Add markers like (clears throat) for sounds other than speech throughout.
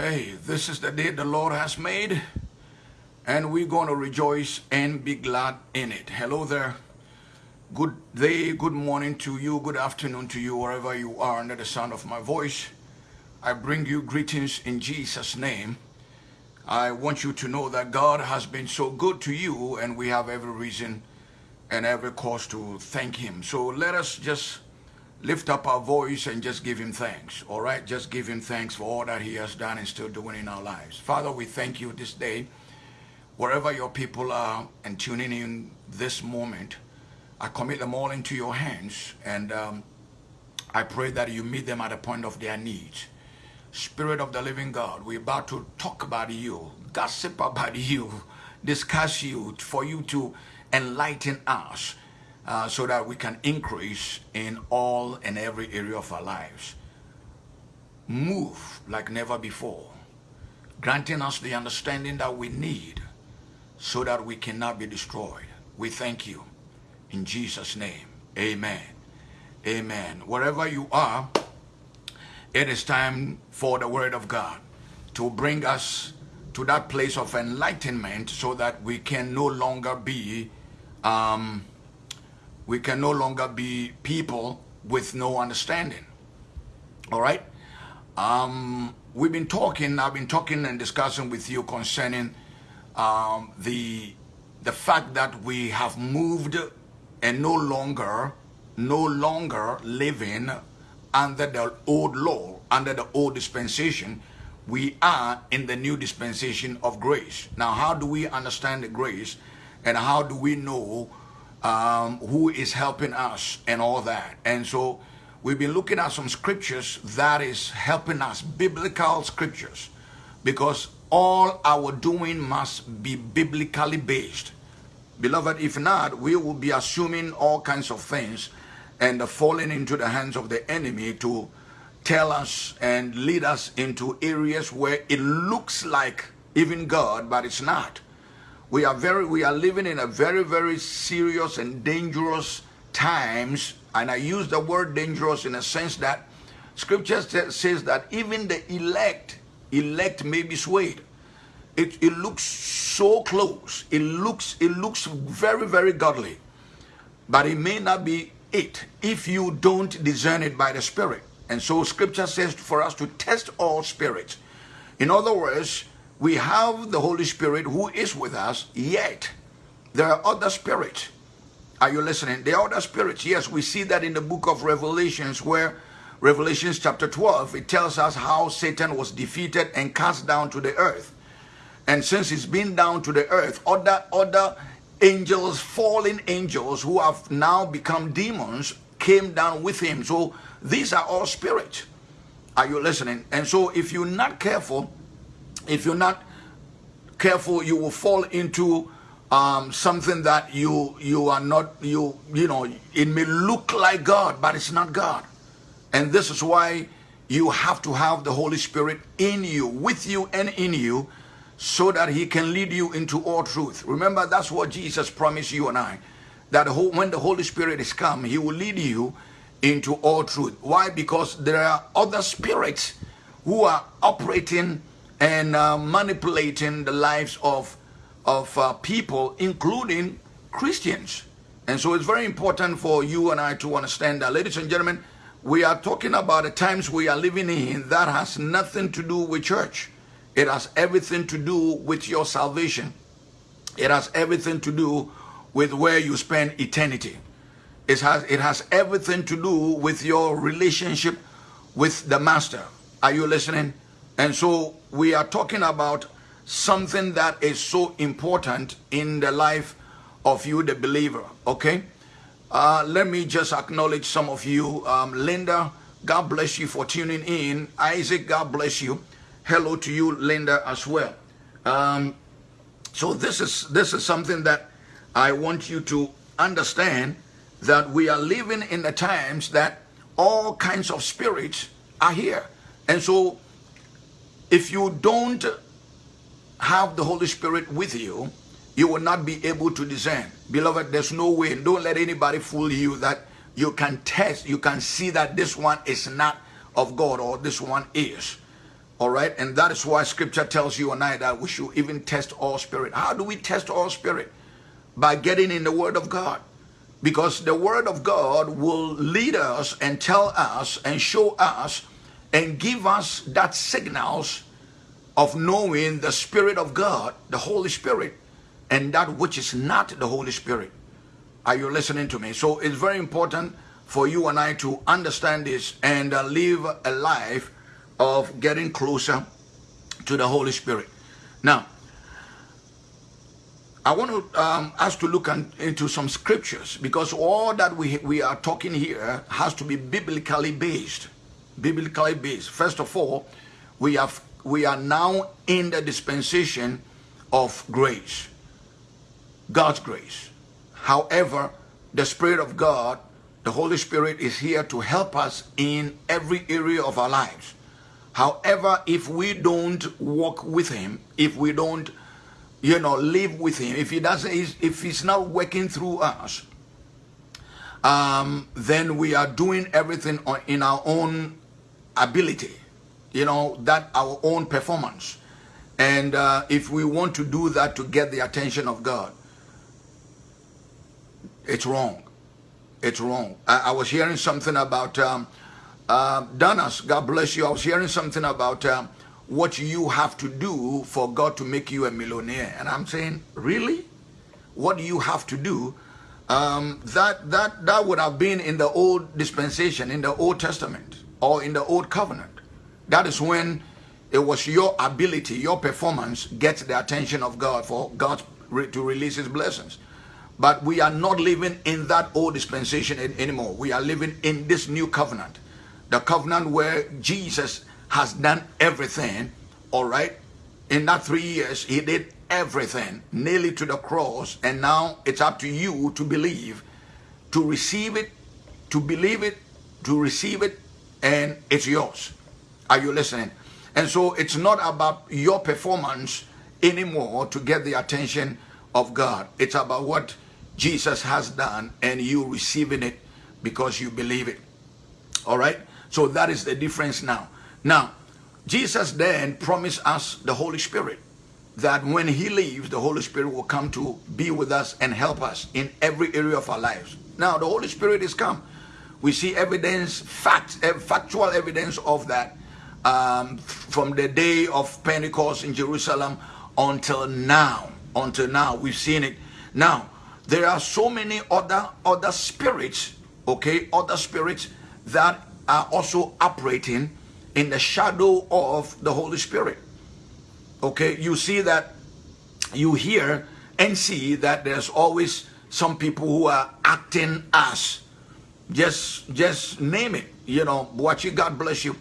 Hey, this is the day the Lord has made, and we're going to rejoice and be glad in it. Hello there. Good day, good morning to you, good afternoon to you, wherever you are under the sound of my voice. I bring you greetings in Jesus' name. I want you to know that God has been so good to you, and we have every reason and every cause to thank Him. So let us just lift up our voice and just give him thanks. All right? Just give him thanks for all that he has done and still doing in our lives. Father, we thank you this day. Wherever your people are and tuning in this moment, I commit them all into your hands and um, I pray that you meet them at the point of their needs. Spirit of the living God, we're about to talk about you, gossip about (laughs) you, discuss you, for you to enlighten us uh, so that we can increase in all and every area of our lives. Move like never before, granting us the understanding that we need so that we cannot be destroyed. We thank you. In Jesus' name, amen. Amen. Wherever you are, it is time for the word of God to bring us to that place of enlightenment so that we can no longer be um, we can no longer be people with no understanding. All right? Um, we've been talking, I've been talking and discussing with you concerning um, the, the fact that we have moved and no longer, no longer living under the old law, under the old dispensation, we are in the new dispensation of grace. Now, how do we understand the grace and how do we know um, who is helping us and all that. And so we've been looking at some scriptures that is helping us, biblical scriptures, because all our doing must be biblically based. Beloved, if not, we will be assuming all kinds of things and falling into the hands of the enemy to tell us and lead us into areas where it looks like even God, but it's not we are very we are living in a very very serious and dangerous times and i use the word dangerous in a sense that scripture says that even the elect elect may be swayed. It, it looks so close. It looks it looks very very godly but it may not be it if you don't discern it by the spirit. And so scripture says for us to test all spirits. In other words we have the Holy Spirit who is with us, yet there are other spirits. Are you listening? There are other spirits. Yes, we see that in the book of Revelations where Revelations chapter 12, it tells us how Satan was defeated and cast down to the earth. And since he's been down to the earth, other, other angels, fallen angels who have now become demons came down with him. So these are all spirits. Are you listening? And so if you're not careful, if you're not careful, you will fall into um, something that you you are not you you know it may look like God, but it's not God, and this is why you have to have the Holy Spirit in you, with you, and in you, so that He can lead you into all truth. Remember, that's what Jesus promised you and I, that when the Holy Spirit is come, He will lead you into all truth. Why? Because there are other spirits who are operating and uh, manipulating the lives of, of uh, people, including Christians. And so it's very important for you and I to understand that. Ladies and gentlemen, we are talking about the times we are living in that has nothing to do with church. It has everything to do with your salvation. It has everything to do with where you spend eternity. It has, it has everything to do with your relationship with the master. Are you listening? And so we are talking about something that is so important in the life of you, the believer. Okay? Uh, let me just acknowledge some of you. Um, Linda, God bless you for tuning in. Isaac, God bless you. Hello to you, Linda, as well. Um, so this is this is something that I want you to understand that we are living in the times that all kinds of spirits are here. And so if you don't have the Holy Spirit with you, you will not be able to discern. Beloved, there's no way. Don't let anybody fool you that you can test, you can see that this one is not of God or this one is. All right. And that is why scripture tells you and I that we should even test all spirit. How do we test all spirit? By getting in the word of God. Because the word of God will lead us and tell us and show us and give us that signals of knowing the Spirit of God, the Holy Spirit, and that which is not the Holy Spirit. Are you listening to me? So it's very important for you and I to understand this and uh, live a life of getting closer to the Holy Spirit. Now, I want to um, us to look into some scriptures because all that we we are talking here has to be biblically based. Biblically based. First of all, we have we are now in the dispensation of grace, God's grace. However, the Spirit of God, the Holy Spirit, is here to help us in every area of our lives. However, if we don't walk with Him, if we don't, you know, live with Him, if He doesn't, if He's not working through us, um, then we are doing everything in our own ability, you know, that our own performance. And uh, if we want to do that to get the attention of God, it's wrong. It's wrong. I, I was hearing something about um, uh, Danas, God bless you. I was hearing something about um, what you have to do for God to make you a millionaire. And I'm saying, really? What do you have to do? Um, that, that, that would have been in the old dispensation, in the Old Testament, or in the Old Covenant. That is when it was your ability, your performance gets the attention of God for God to release his blessings. But we are not living in that old dispensation anymore. We are living in this new covenant the covenant where Jesus has done everything, all right? In that three years, he did everything, nearly to the cross, and now it's up to you to believe, to receive it, to believe it, to receive it, and it's yours. Are you listening? And so it's not about your performance anymore to get the attention of God. It's about what Jesus has done and you receiving it because you believe it. All right? So that is the difference now. Now, Jesus then promised us the Holy Spirit that when he leaves, the Holy Spirit will come to be with us and help us in every area of our lives. Now, the Holy Spirit is come. We see evidence, fact, eh, factual evidence of that um, from the day of Pentecost in Jerusalem until now. Until now, we've seen it. Now, there are so many other other spirits, okay, other spirits that are also operating in the shadow of the Holy Spirit. Okay, you see that, you hear and see that there's always some people who are acting as. Just, just name it. You know, watch you. God bless you.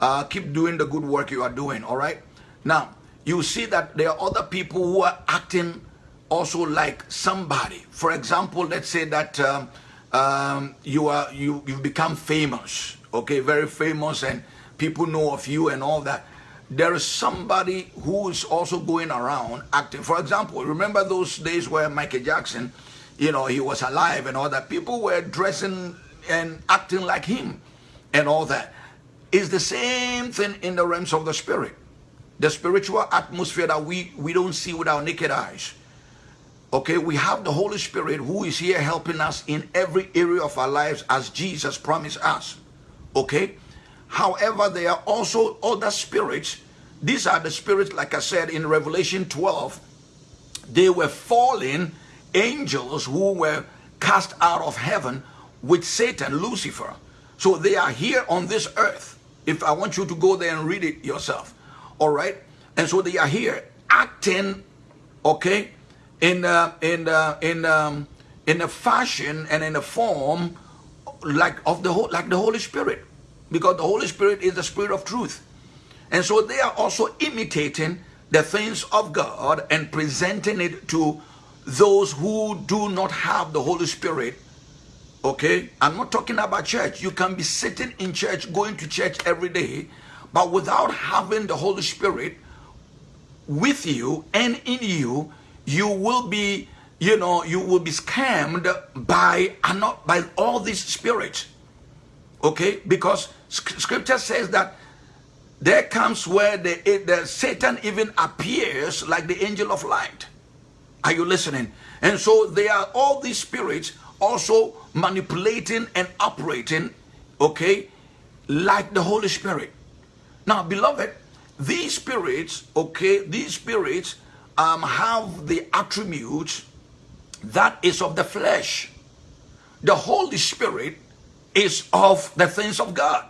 Uh, keep doing the good work you are doing. All right. Now, you see that there are other people who are acting also like somebody. For example, let's say that um, um, you are you you become famous okay, very famous and people know of you and all that. There is somebody who is also going around acting. For example, remember those days where Michael Jackson, you know, he was alive and all that. People were dressing and acting like him and all that. It's the same thing in the realms of the spirit. The spiritual atmosphere that we, we don't see with our naked eyes. Okay, we have the Holy Spirit who is here helping us in every area of our lives as Jesus promised us. Okay? However, there are also other spirits. These are the spirits, like I said in Revelation 12, they were fallen angels who were cast out of heaven with Satan, Lucifer. So they are here on this earth. If I want you to go there and read it yourself. All right? And so they are here acting, okay, in uh, in uh, in um, in a fashion and in a form like of the whole like the Holy Spirit because the Holy Spirit is the Spirit of truth. And so they are also imitating the things of God and presenting it to those who do not have the Holy Spirit. Okay? I'm not talking about church. You can be sitting in church, going to church every day, but without having the Holy Spirit with you and in you, you will be, you know, you will be scammed by, not by all these spirits. Okay? Because scripture says that there comes where the, the Satan even appears like the angel of light. Are you listening? And so there are all these spirits also manipulating and operating, okay, like the Holy Spirit. Now, beloved, these spirits, okay, these spirits um, have the attributes that is of the flesh. The Holy Spirit is of the things of God.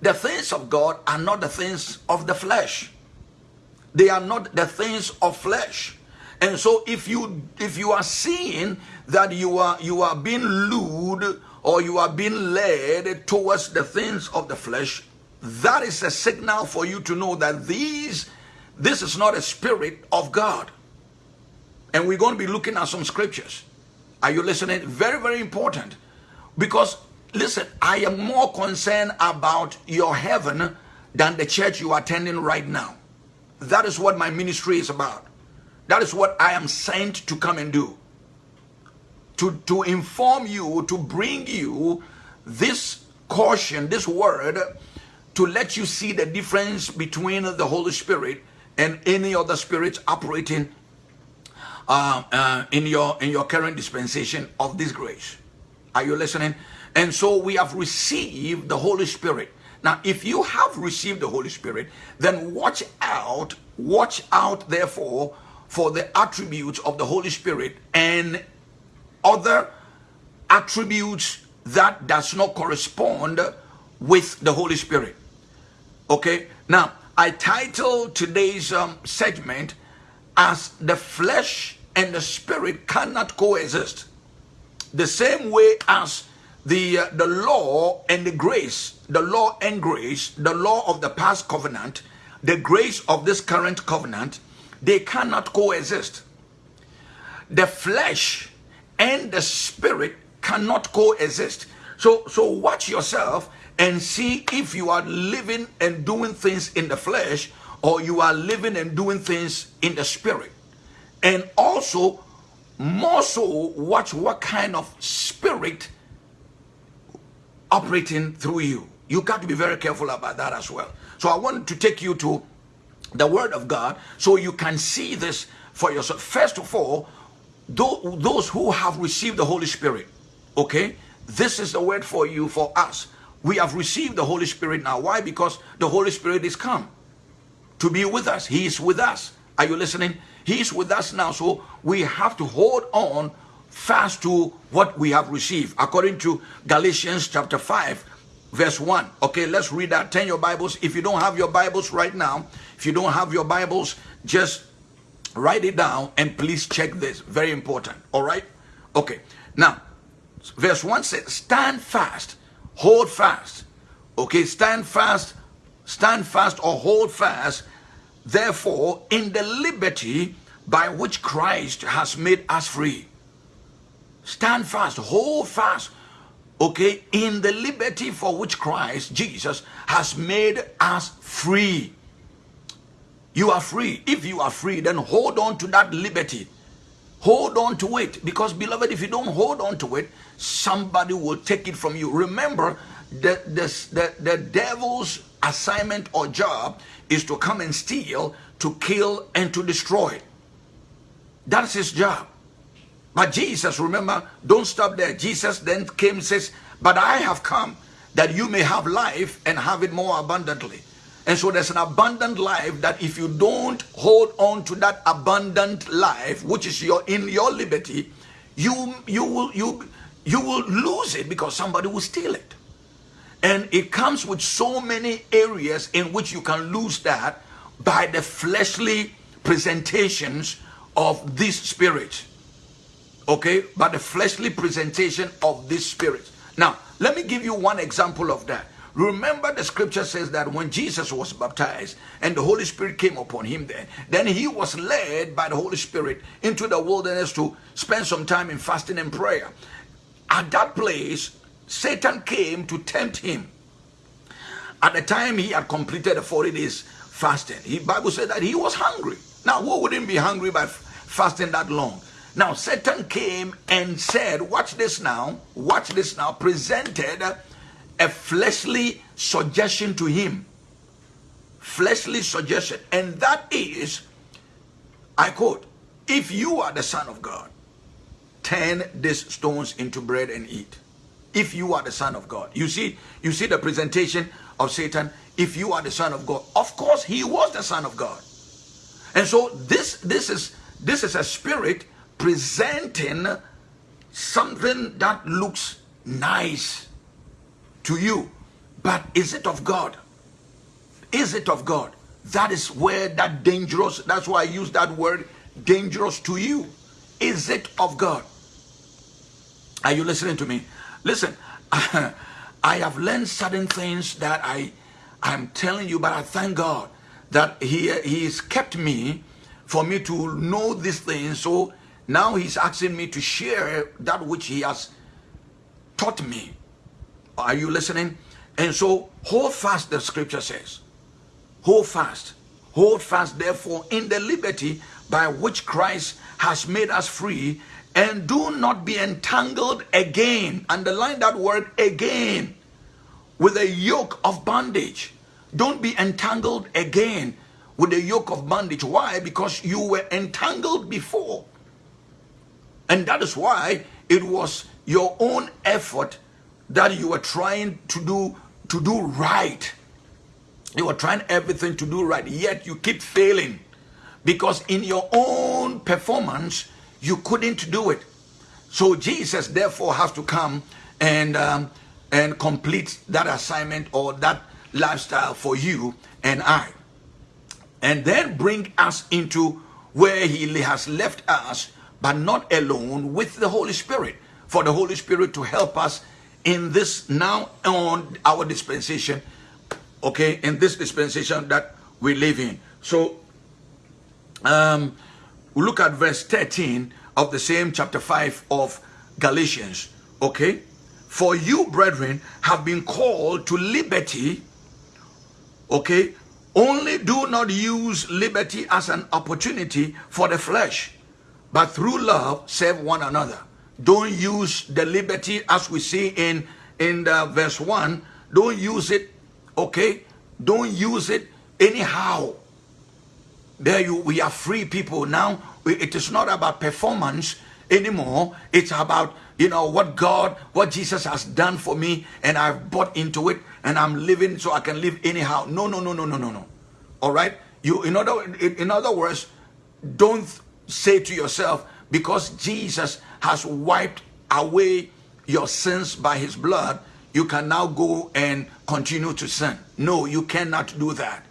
The things of God are not the things of the flesh. They are not the things of flesh. And so if you if you are seeing that you are you are being lured or you are being led towards the things of the flesh, that is a signal for you to know that these this is not a spirit of God. And we're going to be looking at some scriptures. Are you listening? Very, very important. Because, listen, I am more concerned about your heaven than the church you are attending right now. That is what my ministry is about. That is what I am sent to come and do. To, to inform you, to bring you this caution, this word, to let you see the difference between the Holy Spirit and any other spirits operating uh, uh, in your in your current dispensation of this grace. Are you listening? And so we have received the Holy Spirit. Now, if you have received the Holy Spirit, then watch out, watch out, therefore, for the attributes of the Holy Spirit and other attributes that does not correspond with the Holy Spirit. Okay, now I title today's um, segment as the flesh and the spirit cannot coexist. The same way as the uh, the law and the grace, the law and grace, the law of the past covenant, the grace of this current covenant they cannot coexist. The flesh and the spirit cannot coexist. So, so watch yourself and see if you are living and doing things in the flesh or you are living and doing things in the spirit. And also, more so, watch what kind of spirit operating through you. You got to be very careful about that as well. So I want to take you to the word of God so you can see this for yourself. First of all, those who have received the Holy Spirit, okay, this is the word for you, for us. We have received the Holy Spirit now. Why? Because the Holy Spirit is come to be with us. He is with us. Are you listening? He is with us now. So we have to hold on fast to what we have received. According to Galatians chapter 5, verse 1. Okay, let's read that. Turn your Bibles. If you don't have your Bibles right now, if you don't have your Bibles, just write it down and please check this. Very important. All right? Okay. Now, verse 1 says, Stand fast, hold fast. Okay, stand fast, stand fast or hold fast, therefore, in the liberty by which Christ has made us free. Stand fast, hold fast, okay, in the liberty for which Christ, Jesus, has made us free. You are free. If you are free, then hold on to that liberty. Hold on to it. Because, beloved, if you don't hold on to it, somebody will take it from you. Remember, the, the, the, the devil's assignment or job is to come and steal, to kill, and to destroy. That's his job. But Jesus, remember, don't stop there. Jesus then came and says, But I have come that you may have life and have it more abundantly. And so there's an abundant life that if you don't hold on to that abundant life, which is your in your liberty, you you will you you will lose it because somebody will steal it. And it comes with so many areas in which you can lose that by the fleshly presentations of this spirit. Okay? By the fleshly presentation of this spirit. Now, let me give you one example of that. Remember the scripture says that when Jesus was baptized and the Holy Spirit came upon him then, then he was led by the Holy Spirit into the wilderness to spend some time in fasting and prayer. At that place, Satan came to tempt him. At the time he had completed the 40 days fasting, the Bible said that he was hungry. Now, who wouldn't be hungry by fasting that long? Now, Satan came and said, watch this now, watch this now, presented a fleshly suggestion to him. fleshly suggestion, and that is, I quote, if you are the Son of God, turn these stones into bread and eat. If you are the Son of God. You see, you see the presentation of Satan. If you are the Son of God. Of course, he was the Son of God. And so this this is this is a spirit presenting something that looks nice to you. But is it of God? Is it of God? That is where that dangerous, that's why I use that word dangerous to you. Is it of God? Are you listening to me? Listen, (laughs) I have learned certain things that I I'm telling you, but I thank God that He He has kept me for me to know these things. So now He's asking me to share that which He has taught me. Are you listening? And so hold fast, the scripture says. Hold fast. Hold fast, therefore, in the liberty by which Christ has made us free, and do not be entangled again. Underline that word again with a yoke of bondage. Don't be entangled again with a yoke of bondage. Why? Because you were entangled before. And that is why it was your own effort that you were trying to do to do right. You were trying everything to do right, yet you keep failing because in your own performance you couldn't do it. So Jesus therefore has to come and um, and complete that assignment or that lifestyle for you and I, and then bring us into where He has left us, but not alone with the Holy Spirit. For the Holy Spirit to help us in this now on our dispensation, okay, in this dispensation that we live in. So, um, we look at verse 13 of the same chapter 5 of Galatians, okay? For you, brethren, have been called to liberty, okay? Only do not use liberty as an opportunity for the flesh, but through love serve one another. Don't use the liberty as we see in, in the verse 1. Don't use it, okay? Don't use it anyhow. There you we are free people. Now it is not about performance anymore. It's about you know what God, what Jesus has done for me, and I've bought into it, and I'm living so I can live anyhow. No, no, no, no, no, no, no. All right. You in other in other words, don't say to yourself because Jesus has wiped away your sins by his blood, you can now go and continue to sin. No, you cannot do that.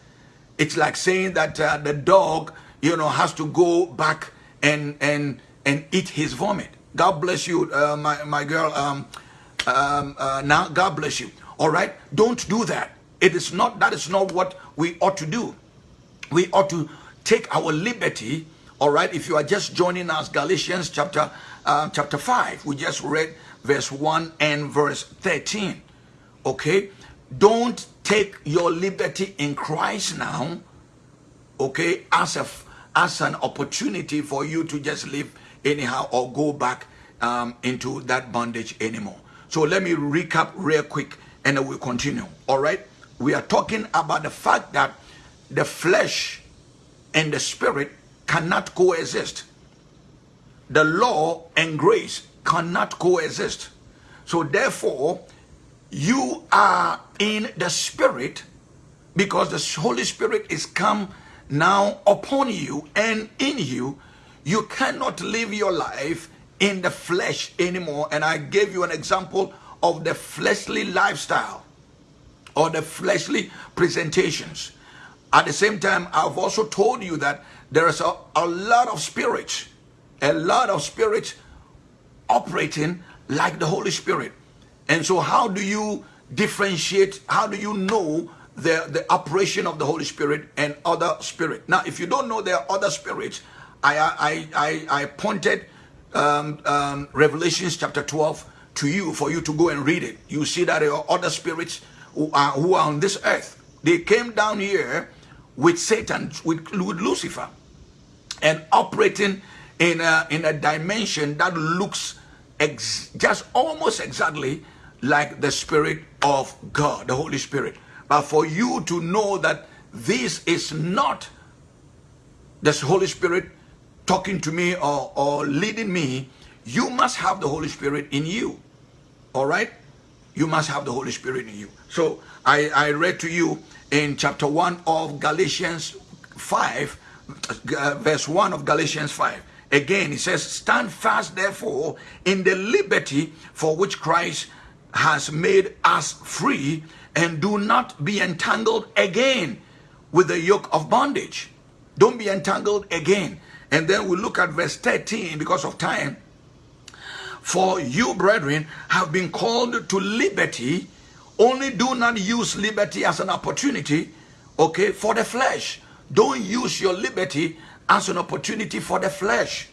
It's like saying that uh, the dog, you know, has to go back and and and eat his vomit. God bless you, uh, my my girl. Um, um, uh, now, God bless you. All right, don't do that. It is not that is not what we ought to do. We ought to take our liberty. All right, if you are just joining us, Galatians chapter uh, chapter 5. We just read verse 1 and verse 13. Okay? Don't take your liberty in Christ now, okay, as a as an opportunity for you to just live anyhow or go back um, into that bondage anymore. So let me recap real quick and then we'll continue. All right? We are talking about the fact that the flesh and the spirit cannot coexist the law and grace cannot coexist. So therefore, you are in the spirit because the Holy Spirit is come now upon you and in you. You cannot live your life in the flesh anymore. And I gave you an example of the fleshly lifestyle or the fleshly presentations. At the same time, I've also told you that there is a, a lot of spirits a lot of spirits operating like the Holy Spirit. And so how do you differentiate, how do you know the, the operation of the Holy Spirit and other spirit? Now, if you don't know there are other spirits, I, I, I, I pointed um, um, Revelations chapter 12 to you for you to go and read it. You see that there are other spirits who are, who are on this earth. They came down here with Satan, with, with Lucifer, and operating in a, in a dimension that looks just almost exactly like the Spirit of God, the Holy Spirit. But for you to know that this is not the Holy Spirit talking to me or, or leading me, you must have the Holy Spirit in you. All right? You must have the Holy Spirit in you. So I, I read to you in chapter 1 of Galatians 5, uh, verse 1 of Galatians 5. Again, he says, Stand fast, therefore, in the liberty for which Christ has made us free, and do not be entangled again with the yoke of bondage. Don't be entangled again. And then we look at verse 13 because of time. For you, brethren, have been called to liberty. Only do not use liberty as an opportunity, okay, for the flesh. Don't use your liberty as an opportunity for the flesh.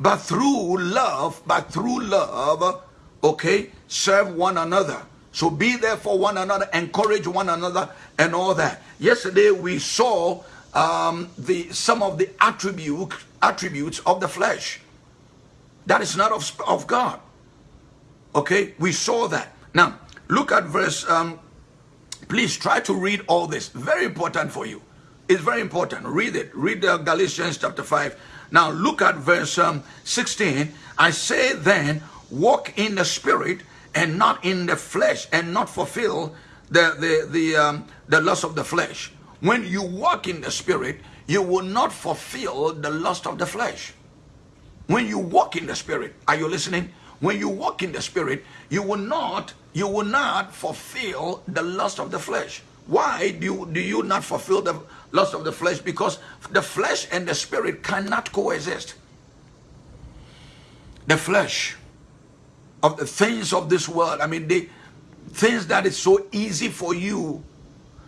But through love, but through love, okay, serve one another. So be there for one another, encourage one another, and all that. Yesterday we saw um, the some of the attribute attributes of the flesh. That is not of, of God. Okay, we saw that. Now look at verse. Um, please try to read all this. Very important for you. It's very important. Read it. Read uh, Galatians chapter 5. Now look at verse um, 16. I say then, walk in the spirit and not in the flesh and not fulfill the, the, the, um, the lust of the flesh. When you walk in the spirit, you will not fulfill the lust of the flesh. When you walk in the spirit, are you listening? When you walk in the spirit, you will not, you will not fulfill the lust of the flesh. Why do you, do you not fulfill the lust of the flesh? Because the flesh and the spirit cannot coexist. The flesh of the things of this world, I mean, the things that is so easy for you.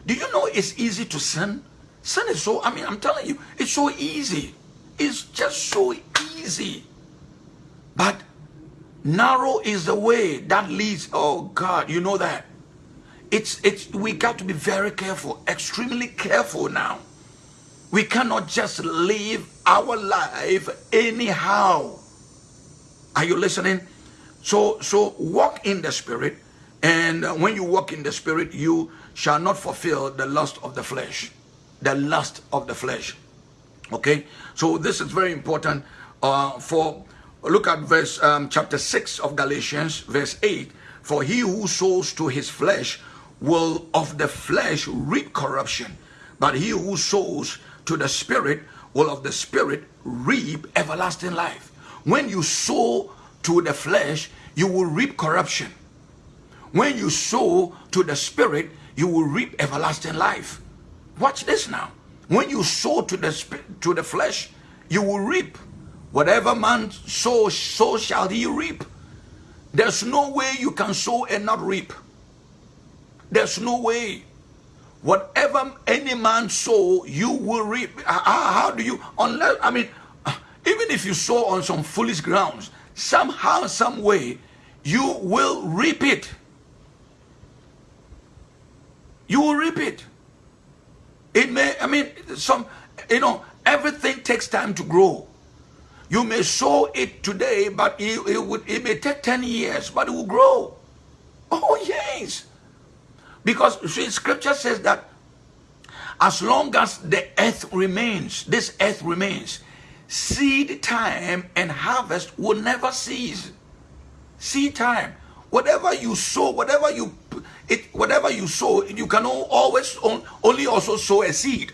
Do you know it's easy to sin? Sin is so, I mean, I'm telling you, it's so easy. It's just so easy. But narrow is the way that leads, oh God, you know that it's it's we got to be very careful extremely careful now. We cannot just live our life anyhow. Are you listening? So so walk in the spirit and when you walk in the spirit you shall not fulfill the lust of the flesh the lust of the flesh. Okay? So this is very important uh, for look at verse um, chapter 6 of galatians verse 8 for he who sows to his flesh will of the flesh reap corruption, but he who sows to the spirit will of the spirit reap everlasting life. When you sow to the flesh, you will reap corruption. When you sow to the spirit, you will reap everlasting life. Watch this now. When you sow to the to the flesh, you will reap. Whatever man sows, so shall he reap. There's no way you can sow and not reap. There's no way. Whatever any man sow, you will reap. How, do you, unless, I mean, even if you sow on some foolish grounds, somehow, some way, you will reap it. You will reap it. It may, I mean, some, you know, everything takes time to grow. You may sow it today, but it, it, would, it may take 10 years, but it will grow. Oh, yes. Because scripture says that as long as the earth remains, this earth remains, seed time and harvest will never cease. Seed time. Whatever you sow, whatever you it, whatever you sow, you can always only also sow a seed.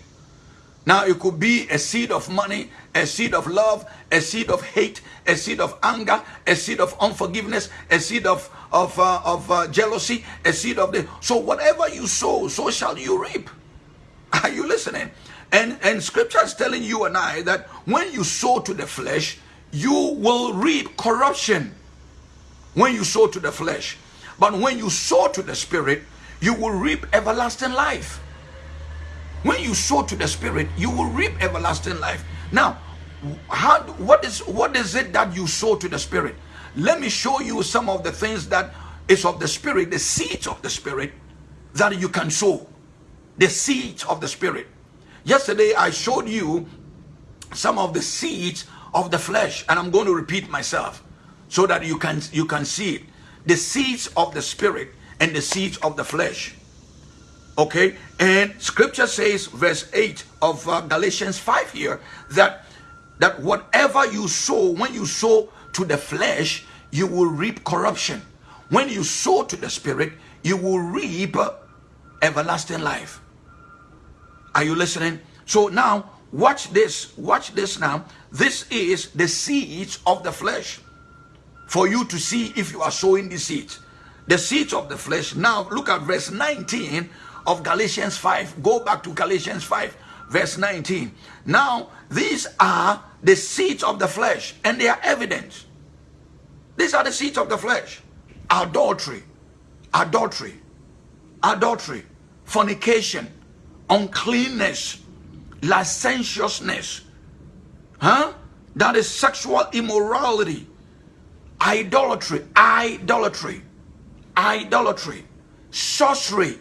Now it could be a seed of money, a seed of love, a seed of hate, a seed of anger, a seed of unforgiveness, a seed of of uh, of uh, jealousy, a seed of the. So whatever you sow, so shall you reap. (laughs) Are you listening? And and Scripture is telling you and I that when you sow to the flesh, you will reap corruption. When you sow to the flesh, but when you sow to the spirit, you will reap everlasting life. When you sow to the spirit, you will reap everlasting life. Now, how what is what is it that you sow to the spirit? Let me show you some of the things that is of the spirit, the seeds of the spirit that you can sow. The seeds of the spirit. Yesterday I showed you some of the seeds of the flesh and I'm going to repeat myself so that you can you can see it. The seeds of the spirit and the seeds of the flesh. Okay, and scripture says, verse 8 of uh, Galatians 5 here, that that whatever you sow, when you sow to the flesh, you will reap corruption. When you sow to the spirit, you will reap everlasting life. Are you listening? So now, watch this. Watch this now. This is the seeds of the flesh. For you to see if you are sowing the seeds. The seeds of the flesh. Now, look at verse 19 of Galatians 5. Go back to Galatians 5, verse 19. Now, these are the seeds of the flesh, and they are evident. These are the seeds of the flesh. Adultery, adultery, adultery, fornication, uncleanness, licentiousness, huh? That is sexual immorality, idolatry, idolatry, idolatry, sorcery,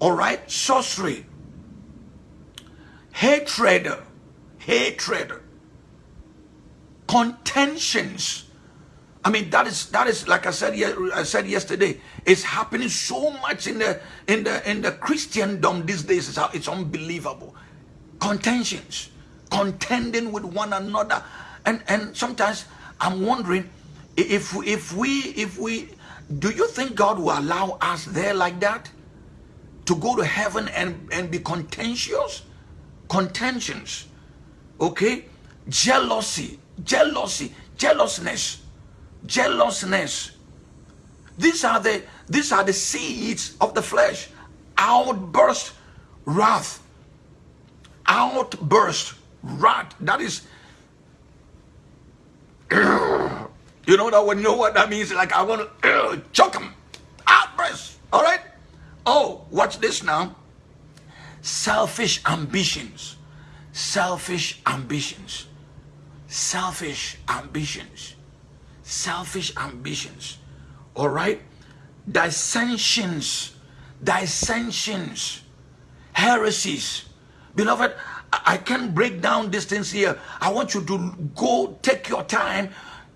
all right, sorcery, hatred, hatred, contentions. I mean, that is that is like I said I said yesterday. It's happening so much in the in the in the Christendom these days. It's, it's unbelievable. Contentions, contending with one another, and and sometimes I'm wondering if if we if we do you think God will allow us there like that to go to heaven and and be contentious? contentions, okay? Jealousy, jealousy, jealousness, jealousness. These are the these are the seeds of the flesh. Outburst, wrath, outburst, wrath. That is, (clears throat) you know that when you know what that means. Like I want (clears throat) to choke them, outburst. All right. Oh, watch this now selfish ambitions, selfish ambitions, selfish ambitions, selfish ambitions. All right? Dissensions, dissensions, heresies. Beloved, I can't break down these things here. I want you to go take your time,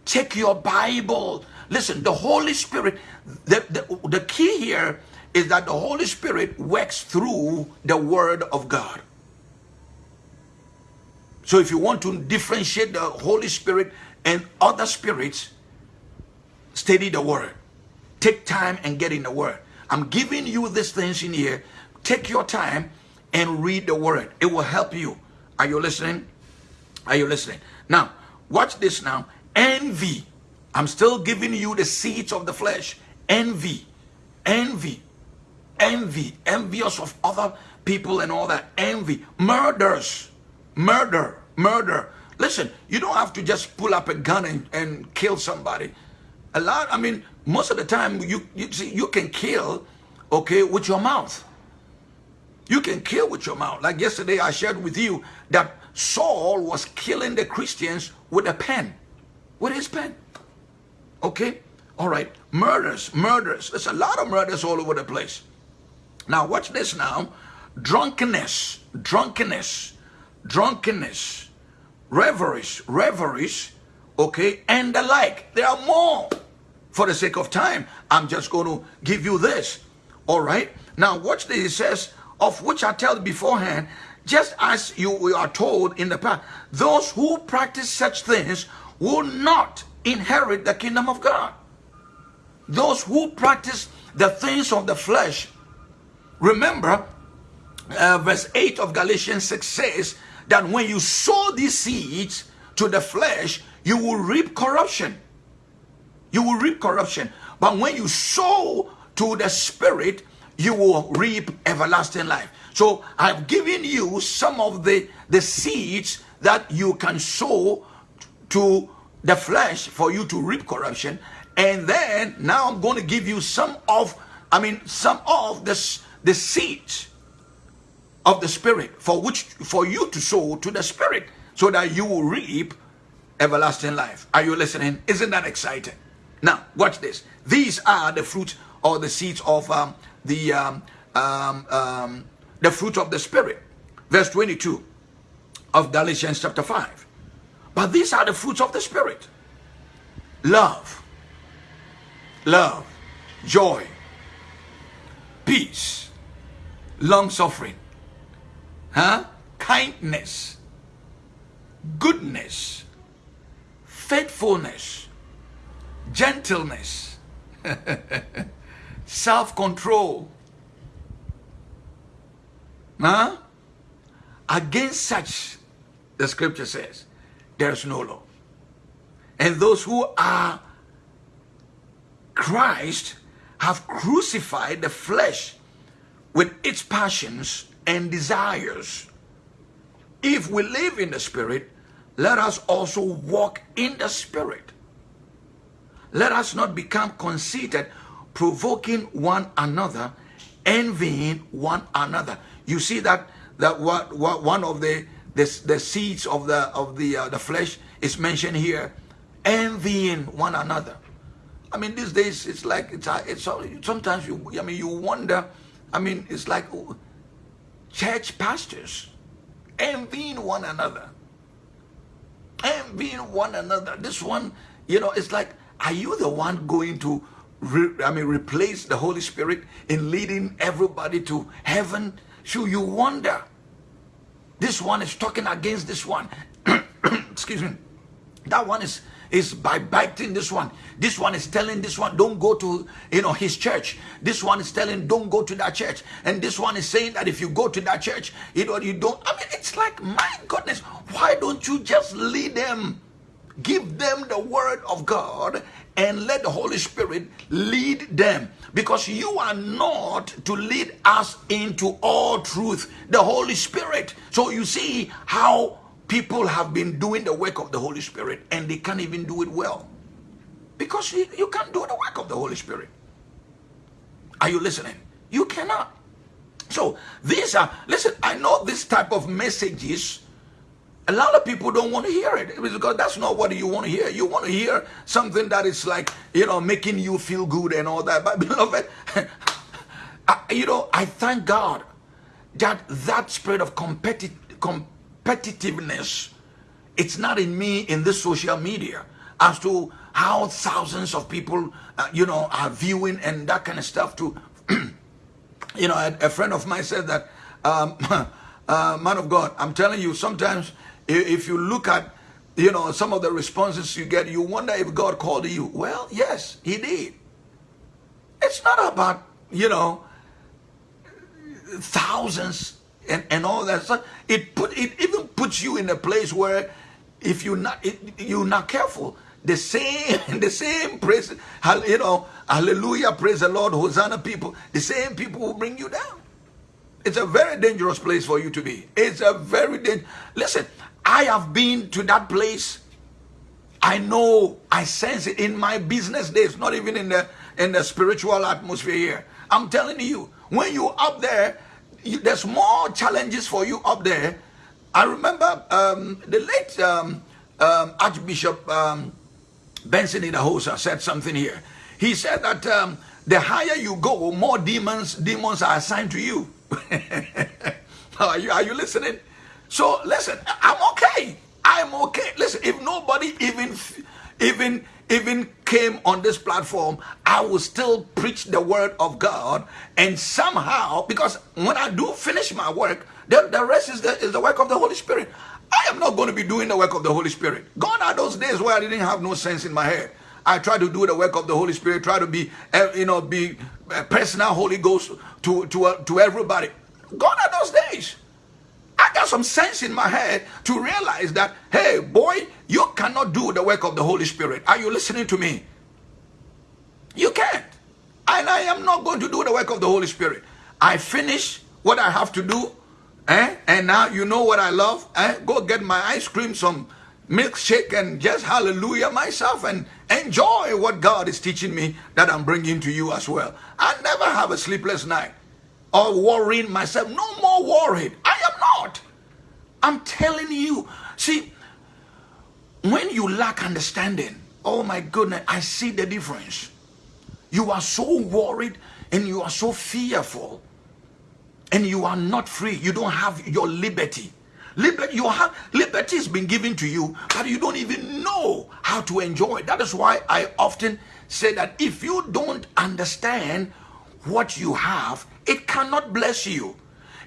take your Bible. Listen, the Holy Spirit, the, the, the key here is that the Holy Spirit works through the Word of God. So if you want to differentiate the Holy Spirit and other spirits, study the Word. Take time and get in the Word. I'm giving you these things in here. Take your time and read the Word. It will help you. Are you listening? Are you listening? Now, watch this now. Envy. I'm still giving you the seeds of the flesh. Envy. Envy envy, envious of other people and all that. Envy, murders, murder, murder. Listen, you don't have to just pull up a gun and, and kill somebody. A lot, I mean, most of the time you, you see, you can kill, okay, with your mouth. You can kill with your mouth. Like yesterday, I shared with you that Saul was killing the Christians with a pen, with his pen. Okay? All right. Murders, murders. There's a lot of murders all over the place. Now, watch this now. Drunkenness, drunkenness, drunkenness, reveries, reveries, okay, and the like. There are more. For the sake of time, I'm just going to give you this. All right. Now, watch this. It says, of which I tell beforehand, just as you are told in the past, those who practice such things will not inherit the kingdom of God. Those who practice the things of the flesh Remember, uh, verse 8 of Galatians 6 says that when you sow these seeds to the flesh, you will reap corruption. You will reap corruption. But when you sow to the spirit, you will reap everlasting life. So I've given you some of the, the seeds that you can sow to the flesh for you to reap corruption. And then now I'm going to give you some of, I mean, some of this the seeds of the spirit for which for you to sow to the spirit so that you will reap everlasting life are you listening isn't that exciting now watch this. These are the fruits or the seeds of um, the um, um, um the fruit of the spirit. Verse 22 of galatians chapter 5 but these are the fruits of the spirit. Love. Love. Joy. Peace. Long suffering, huh? kindness, goodness, faithfulness, gentleness, (laughs) self control. Huh? Against such, the scripture says, there's no law. And those who are Christ have crucified the flesh with its passions and desires. If we live in the Spirit, let us also walk in the Spirit. Let us not become conceited, provoking one another, envying one another. You see that that what, what one of the the, the seeds of the of the uh, the flesh is mentioned here, envying one another. I mean, these days it's like it's uh, it's sometimes you I mean you wonder. I mean, it's like church pastors envying one another, envying one another. This one, you know, it's like, are you the one going to? I mean, replace the Holy Spirit in leading everybody to heaven? Should you wonder? This one is talking against this one. (clears throat) Excuse me. That one is is by biting this one. This one is telling this one, don't go to you know his church. This one is telling, don't go to that church. And this one is saying that if you go to that church, you know, you don't. I mean, it's like, my goodness, why don't you just lead them? Give them the word of God and let the Holy Spirit lead them. Because you are not to lead us into all truth, the Holy Spirit. So you see how people have been doing the work of the Holy Spirit and they can't even do it well. Because you, can't do the work of the Holy Spirit. Are you listening? You cannot. So these are, listen, I know this type of messages, a lot of people don't want to hear it because that's not what you want to hear. You want to hear something that is like, you know, making you feel good and all that. But (laughs) beloved, I, you know, I thank God that that spirit of competitive, competitiveness. It's not in me in this social media as to how thousands of people, uh, you know, are viewing and that kind of stuff. To, (clears throat) you know, a, a, friend of mine said that, um, (laughs) uh, man of God, I'm telling you, sometimes if you look at, you know, some of the responses you get, you wonder if God called you. Well, yes, He did. It's not about, you know, thousands and, and all that stuff. It put it even puts you in a place where if you not it, you're not careful, the same (laughs) the same praise you know hallelujah praise the Lord Hosanna people the same people will bring you down. It's a very dangerous place for you to be. It's a very dangerous. Listen, I have been to that place. I know, I sense it in my business days, not even in the in the spiritual atmosphere here. I'm telling you, when you're up there, you, there's more challenges for you up there. I remember um, the late um, um, Archbishop um, Benson Idahosa said something here. He said that um, the higher you go, more demons demons are assigned to you. (laughs) are you. Are you listening? So listen, I'm okay. I'm okay. Listen, if nobody even even even came on this platform, I will still preach the word of God. And somehow, because when I do finish my work, the, the rest is the, is the work of the Holy Spirit. I am not going to be doing the work of the Holy Spirit. Gone are those days where I didn't have no sense in my head. I try to do the work of the Holy Spirit, try to be, eh, you know, be personal Holy Ghost to, to, uh, to everybody. Gone are those days. I got some sense in my head to realize that, hey, boy, you cannot do the work of the Holy Spirit. Are you listening to me? You can't. And I am not going to do the work of the Holy Spirit. I finish what I have to do. Eh? And now you know what I love. Eh? Go get my ice cream, some milkshake, and just hallelujah myself and enjoy what God is teaching me that I'm bringing to you as well. I never have a sleepless night or worrying myself. No more worried. I am not. I'm telling you. See, when you lack understanding, oh my goodness, I see the difference. You are so worried and you are so fearful and you are not free. You don't have your liberty. Liberty, you have liberty has been given to you, but you don't even know how to enjoy it. That is why I often say that if you don't understand what you have, it cannot bless you.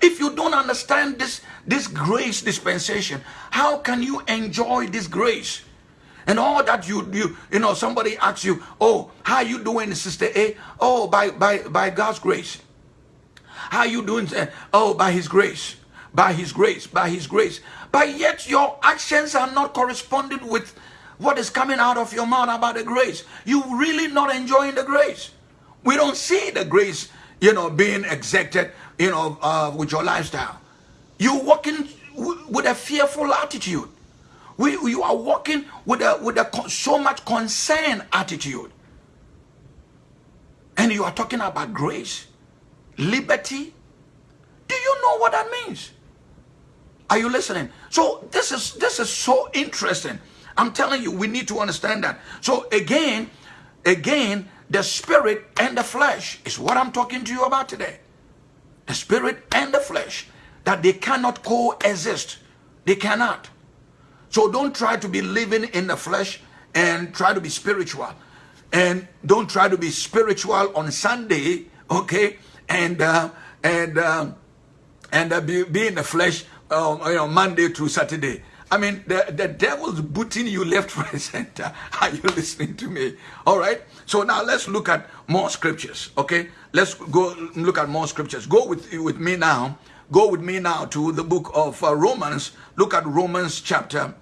If you don't understand this, this grace dispensation, how can you enjoy this grace? And all that you you you know, somebody asks you, "Oh, how you doing, Sister A?" "Oh, by by by God's grace." "How you doing?" "Oh, by His grace, by His grace, by His grace." But yet your actions are not corresponding with what is coming out of your mouth about the grace. You really not enjoying the grace. We don't see the grace, you know, being exacted, you know, uh, with your lifestyle. You're walking with a fearful attitude. We, you are walking with a, with a so much concern attitude. And you are talking about grace, liberty. Do you know what that means? Are you listening? So this is this is so interesting. I'm telling you, we need to understand that. So again, again, the spirit and the flesh is what I'm talking to you about today. The spirit and the flesh, that they cannot coexist. They cannot. So don't try to be living in the flesh and try to be spiritual. And don't try to be spiritual on Sunday, okay? And uh, and uh, and uh, be, be in the flesh, um, you know, Monday through Saturday. I mean, the, the devil's booting you left, (laughs) right, center. Are you listening to me? All right. So now let's look at more scriptures. Okay. Let's go look at more scriptures. Go with with me now. Go with me now to the book of uh, Romans. Look at Romans chapter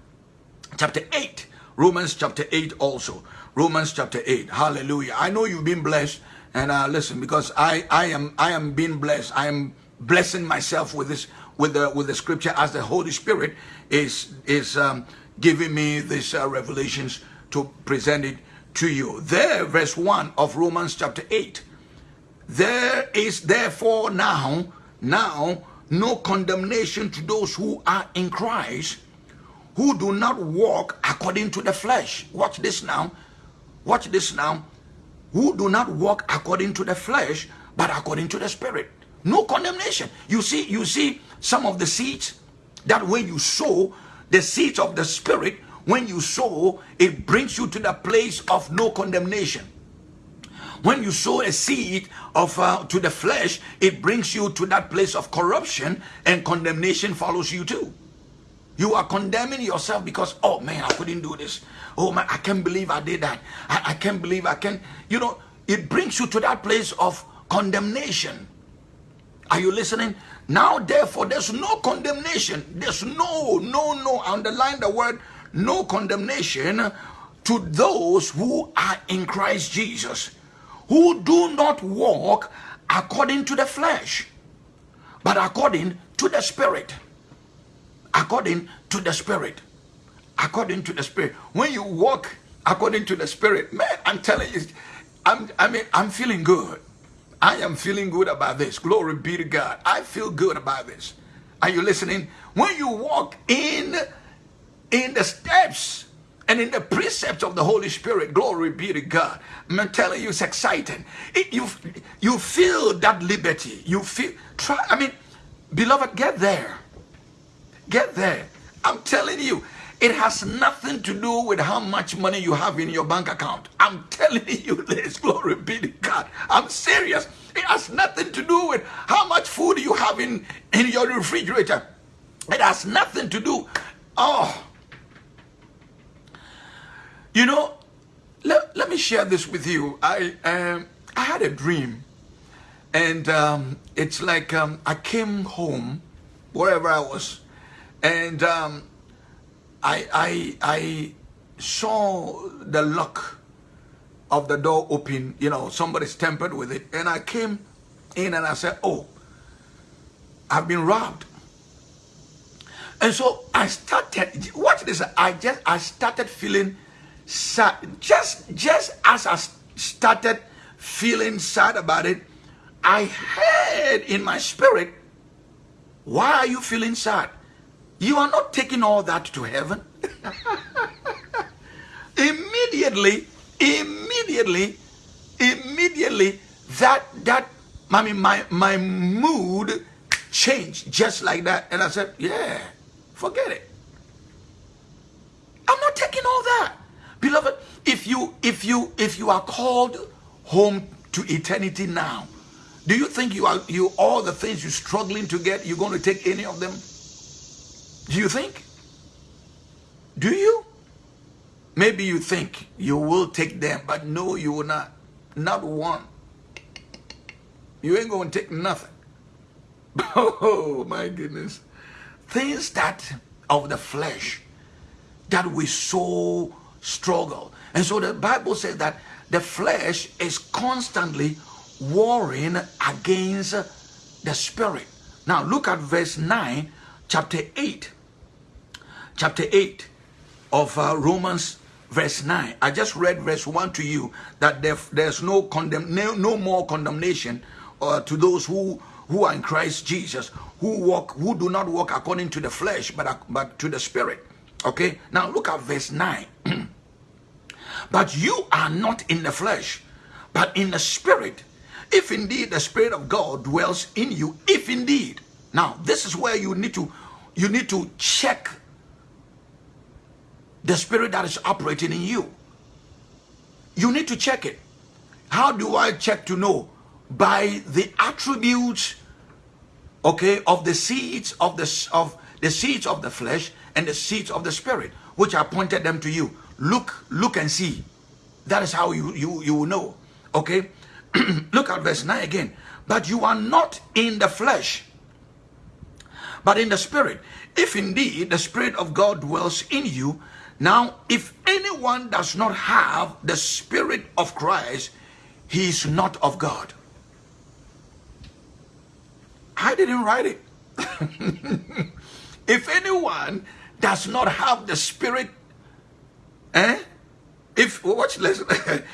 chapter eight. Romans chapter eight also. Romans chapter eight. Hallelujah. I know you've been blessed, and uh, listen because I I am I am being blessed. I am blessing myself with this with the with the scripture as the Holy Spirit is is um, giving me these uh, revelations to present it to you. There, verse one of Romans chapter eight. There is therefore now now no condemnation to those who are in Christ, who do not walk according to the flesh. Watch this now. Watch this now. Who do not walk according to the flesh, but according to the Spirit. No condemnation. You see, you see some of the seeds that when you sow the seeds of the Spirit, when you sow, it brings you to the place of no condemnation. When you sow a seed of uh, to the flesh, it brings you to that place of corruption and condemnation follows you too. You are condemning yourself because, oh man, I couldn't do this. Oh man, I can't believe I did that. I, I can't believe I can. You know, it brings you to that place of condemnation. Are you listening? Now, therefore, there's no condemnation. There's no, no, no. Underline the word no condemnation to those who are in Christ Jesus, who do not walk according to the flesh, but according to the Spirit. According to the Spirit. According to the Spirit. When you walk according to the Spirit, man, I'm telling you, I'm, I mean, I'm feeling good. I am feeling good about this. Glory be to God. I feel good about this. Are you listening? When you walk in in the steps and in the precepts of the Holy Spirit, glory be to God. I'm telling you, it's exciting. It, you you feel that liberty. You feel try. I mean, beloved, get there. Get there. I'm telling you, it has nothing to do with how much money you have in your bank account. I'm telling (laughs) you this, glory be to God. I'm serious. It has nothing to do with how much food you have in, in your refrigerator. It has nothing to do. Oh. You know, let, let me share this with you. I, um, I had a dream. And um, it's like um, I came home, wherever I was, and um, I, I, I saw the lock of the door open, you know, somebody's tampered with it. And I came in and I said, oh, I've been robbed. And so I started, watch this, I just, I started feeling sad. Just, just as I started feeling sad about it, I heard in my spirit, why are you feeling sad? You are not taking all that to heaven. immediately, immediately, immediately, that that I mean my my mood changed just like that. And I said, Yeah, forget it. I'm not taking all that. Beloved, if you if you if you are called home to eternity now, Do you think you are you all the things you're struggling to get, you're going to take any of them? Do you think? Do you? Maybe you think you will take them, but no, you will not. Not one. You ain't going to take nothing. (laughs) Oh my goodness. Things that of the flesh that we so struggle. And so the Bible says that the flesh is constantly warring against the spirit. Now look at verse 9, chapter 8. Chapter 8 of uh, Romans verse 9. I just read verse 1 to you that there, there's no condemn no, no more condemnation uh, to those who who are in Christ Jesus, who walk who do not walk according to the flesh but but to the spirit. Okay? Now look at verse 9. (clears throat) but you are not in the flesh, but in the spirit if indeed the Spirit of God dwells in you, if indeed. Now, this is where you need to you need to check the spirit that is operating in you. You need to check it. How do I check to know? By the attributes, okay, of the seeds of the of the seeds of the flesh and the seeds of the spirit, which I pointed them to you. Look, look and see. That is how you you you will know. Okay. (clears throat) Look at verse 9 again. But you are not in the flesh, but in the spirit. If indeed the spirit of God dwells in you, now if anyone does not have the spirit of Christ, he is not of God. I didn't write it. (laughs) if anyone does not have the spirit, eh? If watch listen,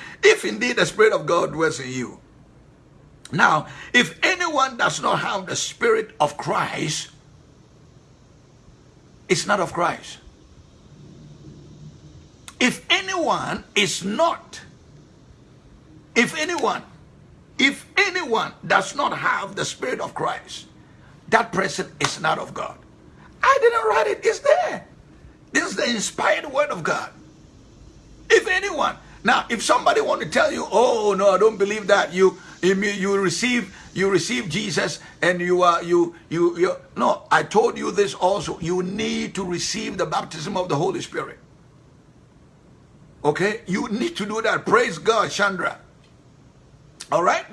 (laughs) if indeed the Spirit of God dwells in you. Now, if anyone does not have the Spirit of Christ, it's not of Christ. If anyone is not, if anyone, if anyone does not have the Spirit of Christ, that person is not of God. I didn't write it, it's there. This is the inspired word of God. If anyone. Now, if somebody want to tell you, oh no, I don't believe that. You you receive you receive Jesus and you are you you you no, I told you this also. You need to receive the baptism of the Holy Spirit. Okay? You need to do that. Praise God, Chandra. All right?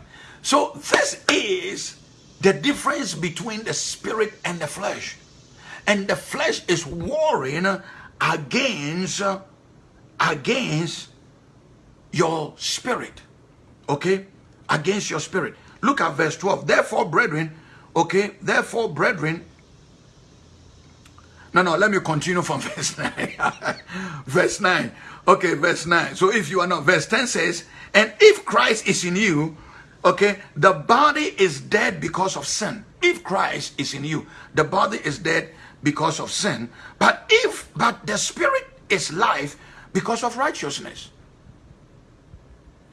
So this is the difference between the spirit and the flesh. And the flesh is warring against against your spirit. Okay? Against your spirit. Look at verse 12. Therefore, brethren, okay, therefore, brethren, no, no, let me continue from (laughs) verse 9. verse 9. Okay, verse 9. So if you are not, verse 10 says, and if Christ is in you, okay, the body is dead because of sin. If Christ is in you, the body is dead because of sin. But if, but the spirit is life because of righteousness.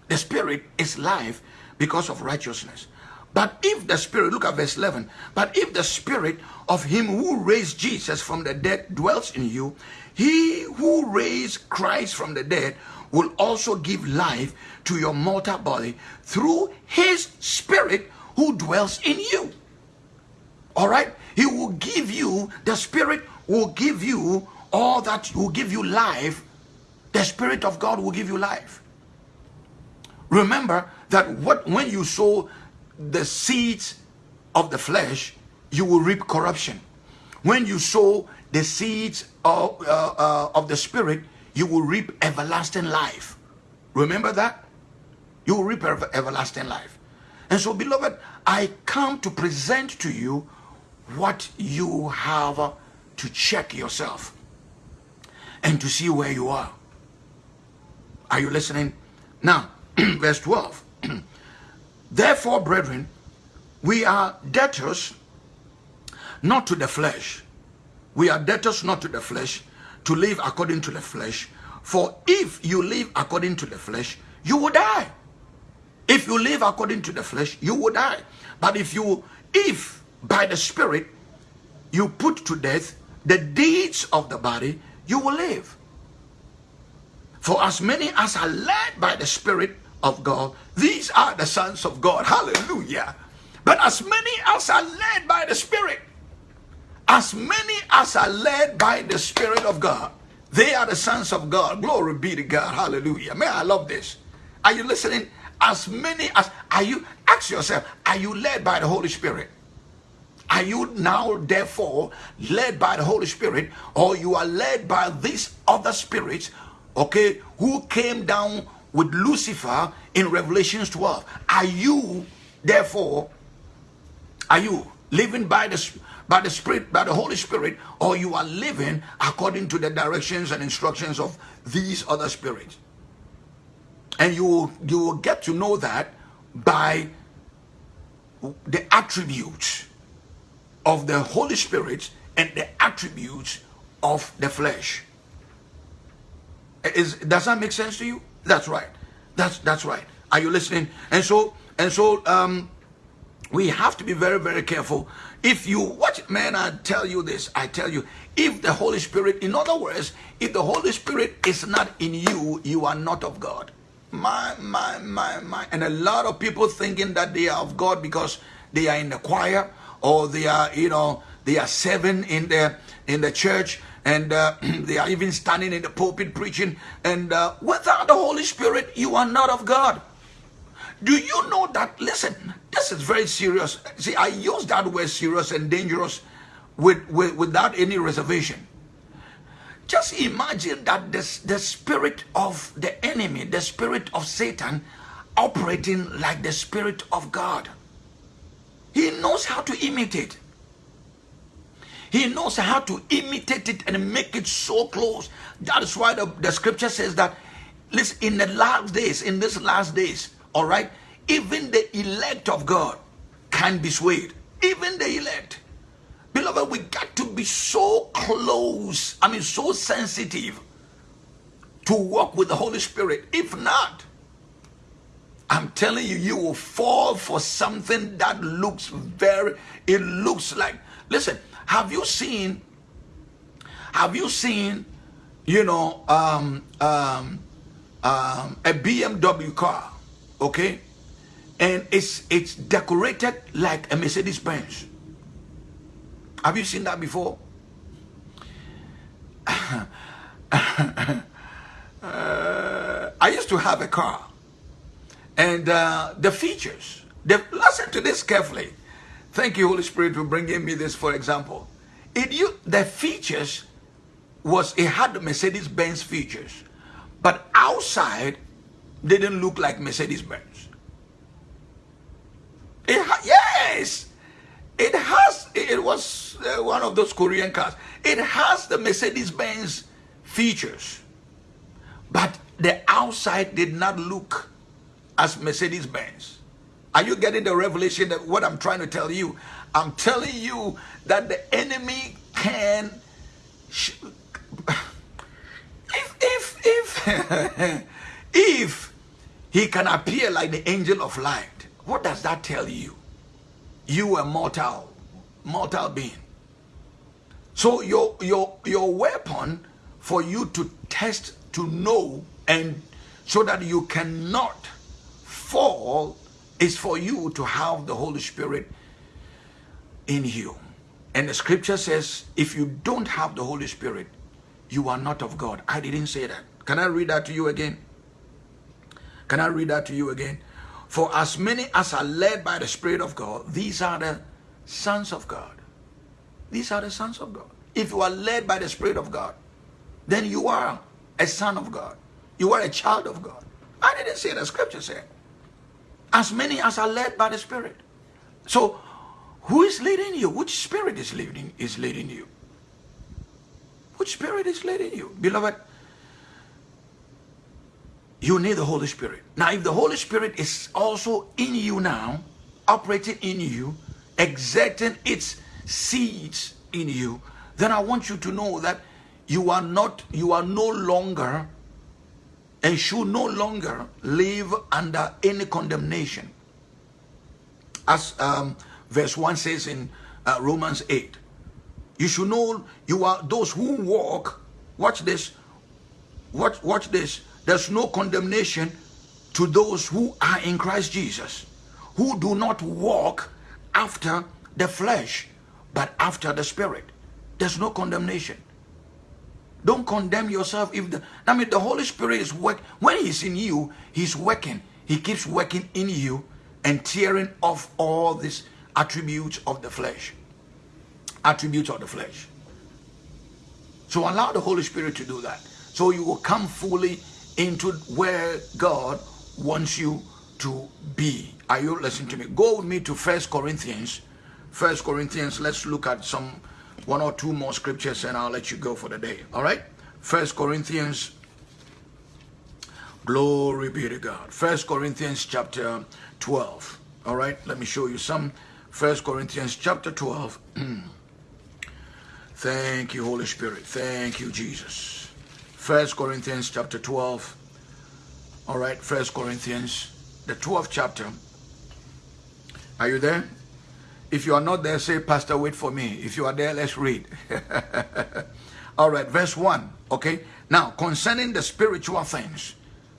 The spirit is life because of righteousness. But if the spirit, look at verse 11, but if the spirit of him who raised Jesus from the dead dwells in you, he who raised Christ from the dead will also give life to your mortal body through his spirit who dwells in you. All right? He will give you, the spirit will give you all that will give you life the Spirit of God will give you life. Remember that what when you sow the seeds of the flesh, you will reap corruption. When you sow the seeds of, uh, uh, of the Spirit, you will reap everlasting life. Remember that? You will reap ever everlasting life. And so, beloved, I come to present to you what you have to check yourself and to see where you are. Are you listening? Now, (clears throat) verse 12. (clears throat) Therefore, brethren, we are debtors not to the flesh. We are debtors not to the flesh to live according to the flesh. For if you live according to the flesh, you will die. If you live according to the flesh, you will die. But if you, if by the Spirit you put to death the deeds of the body, you will live. For as many as are led by the Spirit of God, these are the sons of God. Hallelujah. But as many as are led by the Spirit, as many as are led by the Spirit of God, they are the sons of God. Glory be to God. Hallelujah. Man, I love this. Are you listening? As many as are you, ask yourself, are you led by the Holy Spirit? Are you now therefore led by the Holy Spirit or you are led by these other spirits, okay, who came down with Lucifer in Revelations 12? Are you therefore, are you living by the by the Spirit, by the Holy Spirit, or you are living according to the directions and instructions of these other spirits? And you will, you will get to know that by the attributes of the Holy Spirit and the attributes of the flesh. Is does that make sense to you? That's right. That's that's right. Are you listening? And so and so um we have to be very very careful. If you watch man, I tell you this, I tell you, if the Holy Spirit, in other words, if the Holy Spirit is not in you, you are not of God. My, my, my, my. And a lot of people thinking that they are of God because they are in the choir or they are, you know, they are seven in the in the church and uh, (clears throat) they are even standing in the pulpit preaching. And uh, without the Holy Spirit, you are not of God. Do you know that? Listen, this is very serious. See, I use that word serious and dangerous with, with without any reservation. Just imagine that the, the spirit of the enemy, the spirit of Satan, operating like the spirit of God. He knows how to imitate. He knows how to imitate it and make it so close. That is why the, the scripture says that, listen, in the last days, in these last days, all right, even the elect of God can be swayed. Even the elect. Beloved, we got to be so close, I mean, so sensitive to walk with the Holy Spirit. If not, I'm telling you, you will fall for something that looks very, it looks like, listen, have you seen, have you seen, you know, um, um, um, a BMW car, okay? And it's, it's decorated like a Mercedes Benz. Have you seen that before? uh, (laughs) I used to have a car and uh, the features, the, listen to this carefully. Thank you, Holy Spirit, for bringing me this, for example. It you the features was it had Mercedes-Benz features, but outside didn't look like Mercedes-Benz. It yes, it has. It was uh, one of those Korean cars. It has the Mercedes-Benz features, but the outside did not look as Mercedes Benz. Are you getting the revelation that what I'm trying to tell you? I'm telling you that the enemy can. (sighs) if if if (laughs) if he can appear like the angel of light, what does that tell you? You a mortal, mortal being. So your your your weapon for you to test to know and so that you cannot fall is for you to have the Holy Spirit in you. And the scripture says, if you don't have the Holy Spirit, you are not of God. I didn't say that. Can I read that to you again? Can I read that to you again? For as many as are led by the Spirit of God, these are the sons of God. These are the sons of God. If you are led by the Spirit of God, then you are a son of God. You are a child of God. I didn't say the scripture said as many as are led by the Spirit. So, who is leading you? Which spirit is leading is leading you? Which spirit is leading you? Beloved, you need the Holy Spirit. Now, if the Holy Spirit is also in you now, operating in you, exerting its seeds in you, then I want you to know that you are not, you are no longer and should no longer live under any condemnation. As um, verse 1 says in uh, Romans 8. You should know you are those who walk. Watch this. Watch, watch this. There's no condemnation to those who are in Christ Jesus, who do not walk after the flesh, but after the spirit. There's no condemnation. Don't condemn yourself if the I mean the Holy Spirit is work when he's in you, he's working. He keeps working in you and tearing off all these attributes of the flesh. Attributes of the flesh. So allow the Holy Spirit to do that. So you will come fully into where God wants you to be. Are you listening to me? Go with me to First Corinthians. First Corinthians, let's look at some one or two more scriptures and I'll let you go for the day. All right? First Corinthians. Glory be to God. First Corinthians chapter 12. All right? Let me show you some. First Corinthians chapter 12. (clears throat) Thank you, Holy Spirit. Thank you, Jesus. First Corinthians chapter 12. All right, First Corinthians, the 12th chapter. Are you there? If you are not there, say, Pastor, wait for me. If you are there, let's read. (laughs) All right, verse 1. Okay. Now, concerning the spiritual things,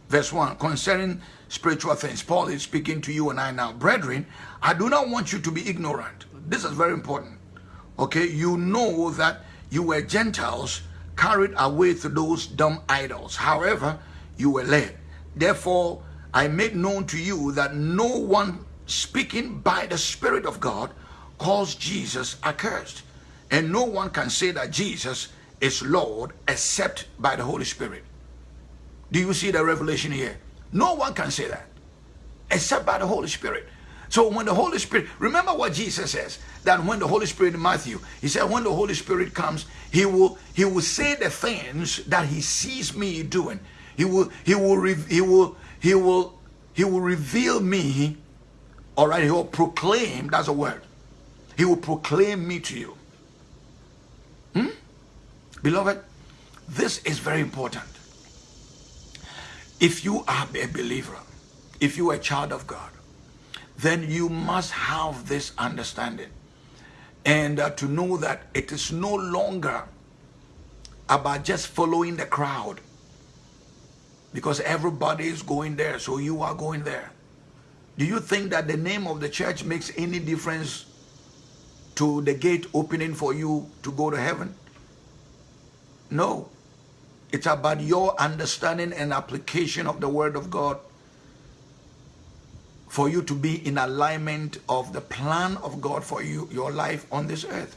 verse 1, concerning spiritual things, Paul is speaking to you and I now. Brethren, I do not want you to be ignorant. This is very important. Okay. You know that you were Gentiles carried away to those dumb idols. However, you were led. Therefore, I made known to you that no one speaking by the Spirit of God calls Jesus accursed. And no one can say that Jesus is Lord except by the Holy Spirit. Do you see the revelation here? No one can say that except by the Holy Spirit. So when the Holy Spirit, remember what Jesus says, that when the Holy Spirit in Matthew, he said when the Holy Spirit comes, he will he will say the things that he sees me doing. He will he will he will he will he will reveal me. All right, he will proclaim, that's a word. He will proclaim me to you. Hmm? Beloved, this is very important. If you are a believer, if you are a child of God, then you must have this understanding. And uh, to know that it is no longer about just following the crowd. Because everybody is going there, so you are going there. Do you think that the name of the church makes any difference to the gate opening for you to go to heaven? No. It's about your understanding and application of the word of God for you to be in alignment of the plan of God for you, your life on this earth.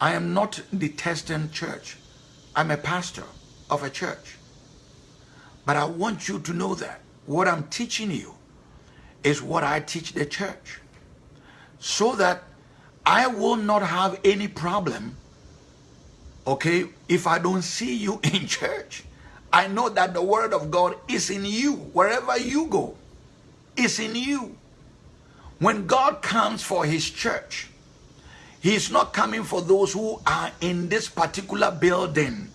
I am not the detesting church. I'm a pastor of a church. But I want you to know that what I'm teaching you is what I teach the church so that I will not have any problem, okay, if I don't see you (laughs) in church. I know that the word of God is in you. Wherever you go, is in you. When God comes for his church, he is not coming for those who are in this particular building.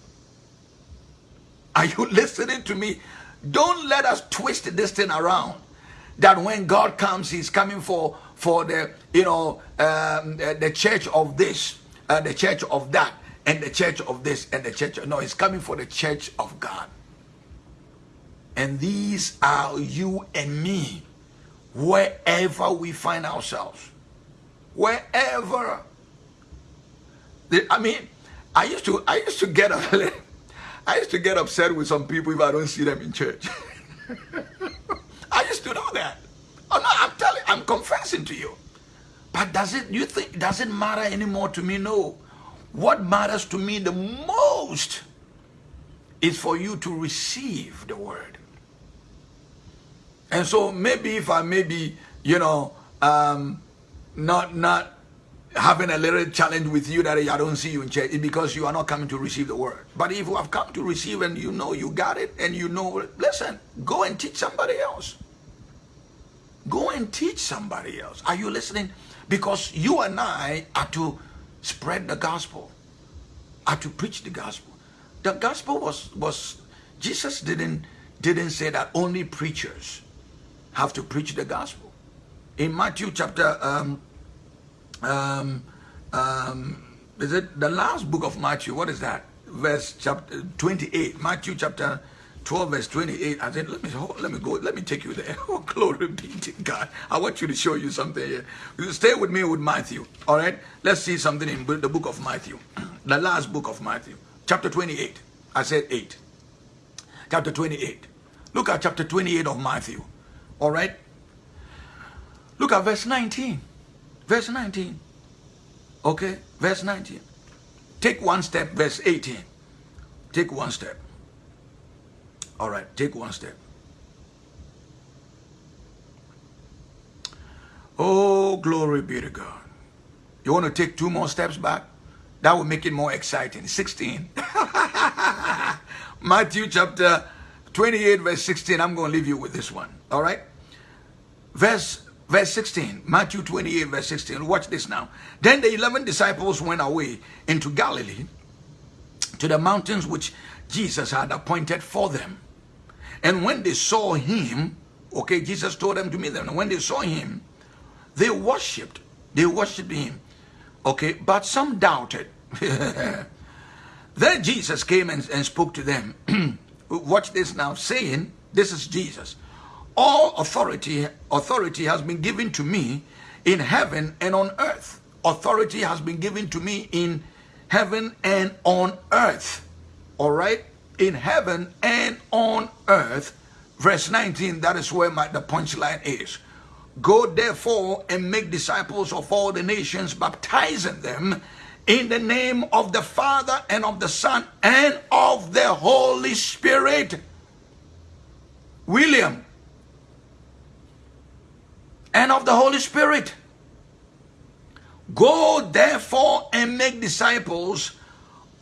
Are you (laughs) listening to me? Don't let us twist this thing around. That when God comes, he's coming for for the you know um, the, church of this, uh, the church of that, and the church of this, and the church. No, he's coming for the church of God. And these are you and me, wherever we find ourselves, wherever. I mean, I used to I used to get (laughs) a, I used to get upset with some people if I don't see them in church. (laughs) I used to know that. Oh no, I'm telling, I'm confessing to you. But does it, you think, does it matter anymore to me? No. What matters to me the most is for you to receive the word. And so maybe if I maybe, you know, um, not, not having a little challenge with you that I don't see you in church, because you are not coming to receive the word. But if you have come to receive and you know you got it and you know, listen, go and teach somebody else. Go and teach somebody else. Are you listening? Because you and I are to spread the gospel, are to preach the gospel. The gospel was was Jesus didn't didn't say that only preachers have to preach the gospel. In Matthew chapter um, um, um, is it the last book of Matthew? What is that? Verse chapter 28. Matthew chapter 12 verse 28. I said, let me let me go, let me take you there. (laughs) Oh, glory be to God. I want you to show you something here. You stay with me with Matthew. All right. Let's see something in the book of Matthew. (clears throat) The last book of Matthew. Chapter 28. I said 8. Chapter 28. Look at chapter 28 of Matthew. All right. Look at verse 19. Verse 19. Okay. Verse 19. Take one step. Verse 18. Take one step. All right, take one step. Oh, glory be to God. You want to take two more steps back? That will make it more exciting. 16. (laughs) Matthew chapter 28, verse 16. I'm going to leave you with this one. All right? Verse, verse 16. Matthew 28, verse 16. Watch this now. Then the 11 disciples went away into Galilee to the mountains which Jesus had appointed for them. And when they saw him, okay, Jesus told them to meet them. And when they saw him, they worshipped. They worshipped him. Okay, but some doubted. (laughs) then Jesus came and, and spoke to them. (clears throat) Watch this now, saying, This is Jesus. All authority, authority has been given to me in heaven and on earth. Authority has been given to me in heaven and on earth. All right? In heaven and on earth. Verse 19, that is where my, the punchline is. Go therefore and make disciples of all the nations, baptizing them in the name of the Father and of the Son and of the Holy Spirit. William. And of the Holy Spirit. Go therefore and make disciples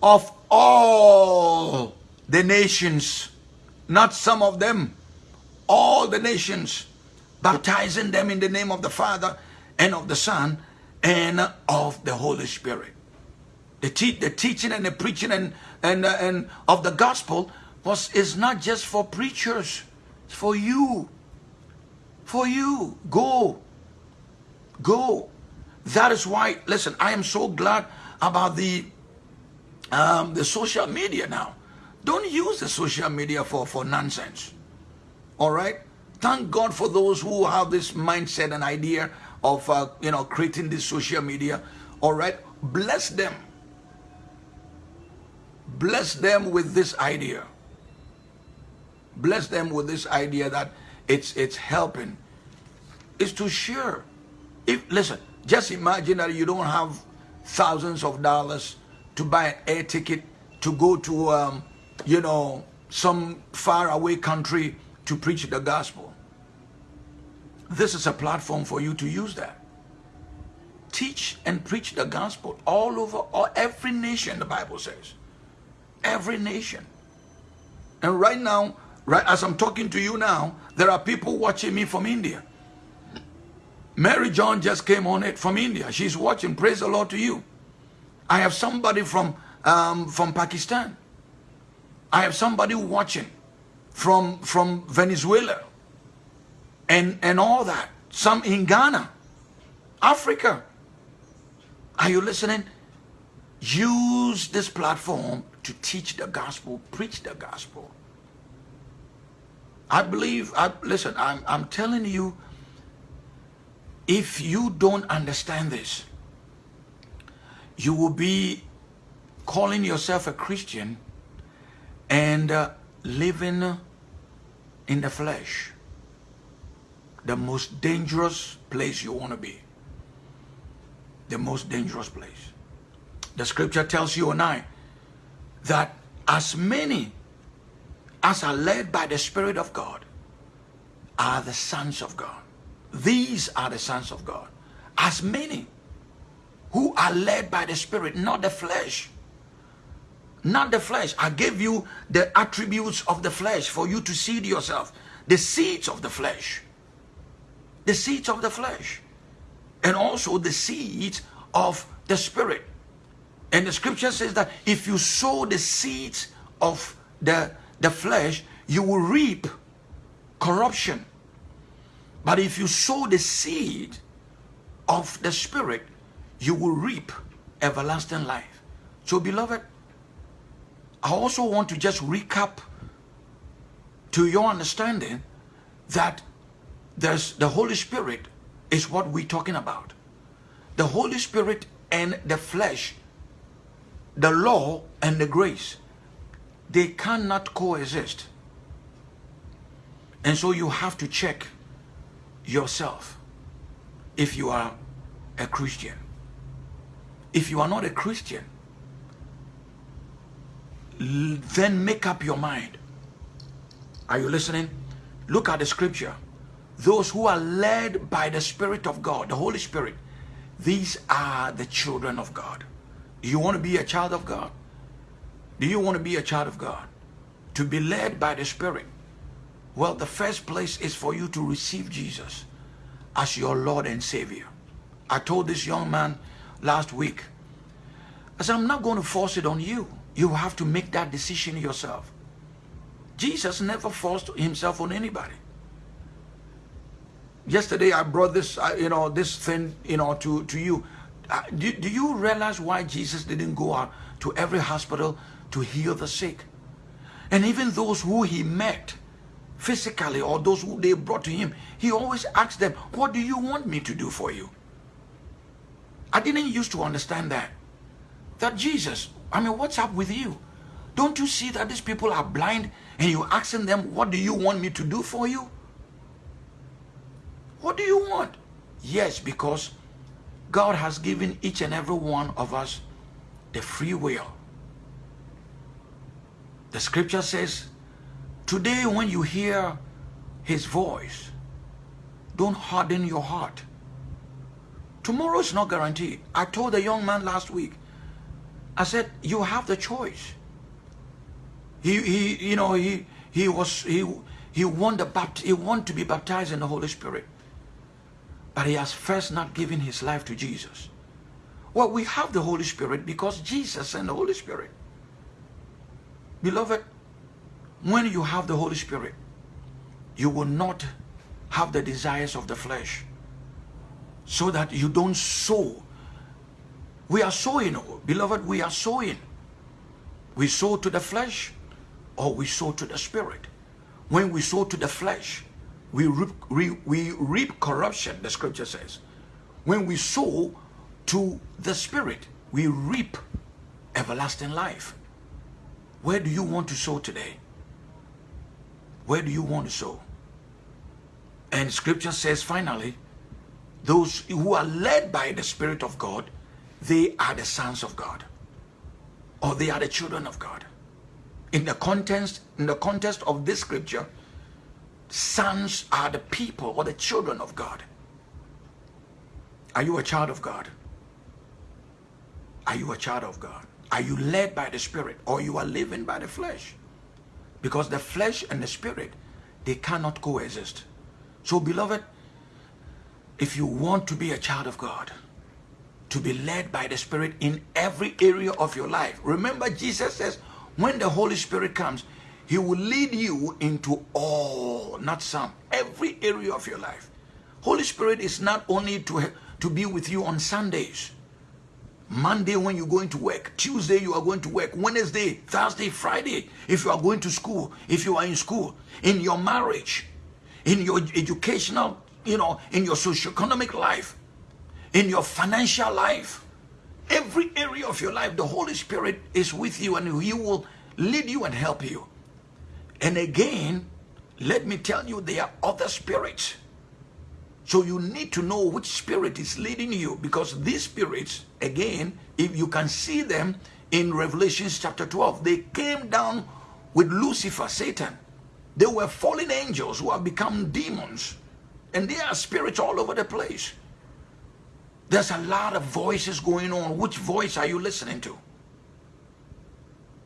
of all the nations, not some of them, all the nations, baptizing them in the name of the Father and of the Son and of the Holy Spirit. The, te- the teaching and the preaching and, and, uh, and of the gospel was is not just for preachers, it's for you. For you. Go. Go. That is why, listen, I am so glad about the um, the social media now. Don't use the social media for, for nonsense. All right? Thank God for those who have this mindset and idea of, uh, you know, creating this social media. All right? Bless them. Bless them with this idea. Bless them with this idea that it's, it's helping. It's to share. If, listen, just imagine that you don't have thousands of dollars to buy an air ticket to go to um, you know, some far away country to preach the gospel. This is a platform for you to use that. Teach and preach the gospel all over all, every nation, the Bible says. Every nation. And right now, right as I'm talking to you now, there are people watching me from India. Mary John just came on it from India. She's watching. Praise the Lord to you. I have somebody from um, from Pakistan. I have somebody watching from from Venezuela and and all that. Some in Ghana, Africa. Are you listening? Use this platform to teach the gospel, preach the gospel. I believe, I, listen, I'm, I'm telling you, if you don't understand this, you will be calling yourself a Christian and uh, living in the flesh the most dangerous place you want to be the most dangerous place the scripture tells you and I that as many as are led by the Spirit of God are the sons of God. These are the sons of God. As many who are led by the Spirit, not the flesh not the flesh. I gave you the attributes of the flesh for you to seed yourself. The seeds of the flesh. The seeds of the flesh. And also the seeds of the spirit. And the scripture says that if you sow the seeds of the, the flesh, you will reap corruption. But if you sow the seed of the spirit, you will reap everlasting life. So, beloved, I also want to just recap to your understanding that there's the Holy Spirit is what we're talking about. The Holy Spirit and the flesh, the law and the grace, they cannot coexist. And so you have to check yourself if you are a Christian. If you are not a Christian, then make up your mind. Are you listening? Look at the scripture. Those who are led by the Spirit of God, the Holy Spirit, these are the children of God. Do you want to be a child of God? Do you want to be a child of God? To be led by the Spirit? Well, the first place is for you to receive Jesus as your Lord and Savior. I told this young man last week, I said, I'm not going to force it on you. You have to make that decision yourself. Jesus never forced himself on anybody. Yesterday I brought this, uh, you know, this thing, you know, to, to you. Uh, do, do you realize why Jesus didn't go out to every hospital to heal the sick? And even those who he met physically or those who they brought to him, he always asked them, what do you want me to do for you? I didn't used to understand that. That Jesus, I mean, what's up with you? Don't you see that these people are blind and you're asking them, what do you want me to do for you? What do you want? Yes, because God has given each and every one of us the free will. The scripture says, today when you hear his voice, don't harden your heart. Tomorrow is not guaranteed. I told the young man last week, I said, you have the choice. He, he you know, he, he was, he, he want, the he want to be baptized in the Holy Spirit. But he has first not given his life to Jesus. Well, we have the Holy Spirit because Jesus sent the Holy Spirit. Beloved, when you have the Holy Spirit, you will not have the desires of the flesh so that you don't sow. We are sowing, oh, beloved, we are sowing. We sow to the flesh or we sow to the spirit. When we sow to the flesh, we reap, we, we reap corruption, the scripture says. When we sow to the spirit, we reap everlasting life. Where do you want to sow today? Where do you want to sow? And scripture says finally, those who are led by the Spirit of God, they are the sons of God. Or they are the children of God. In the context, in the context of this scripture, sons are the people or the children of God. Are you a child of God? Are you a child of God? Are you led by the Spirit or you are living by the flesh? Because the flesh and the Spirit, they cannot coexist. So beloved, if you want to be a child of God, to be led by the Spirit in every area of your life. Remember, Jesus says, when the Holy Spirit comes, He will lead you into all, not some, every area of your life. Holy Spirit is not only to, to be with you on Sundays. Monday when you're going to work, Tuesday you are going to work, Wednesday, Thursday, Friday, if you are going to school, if you are in school, in your marriage, in your educational you know, in your socio-economic life, in your financial life, every area of your life, the Holy Spirit is with you and He will lead you and help you. And again, let me tell you, there are other spirits. So you need to know which spirit is leading you because these spirits, again, if you can see them in Revelation chapter 12, they came down with Lucifer, Satan. They were fallen angels who have become demons. And there are spirits all over the place. There's a lot of voices going on. Which voice are you listening to?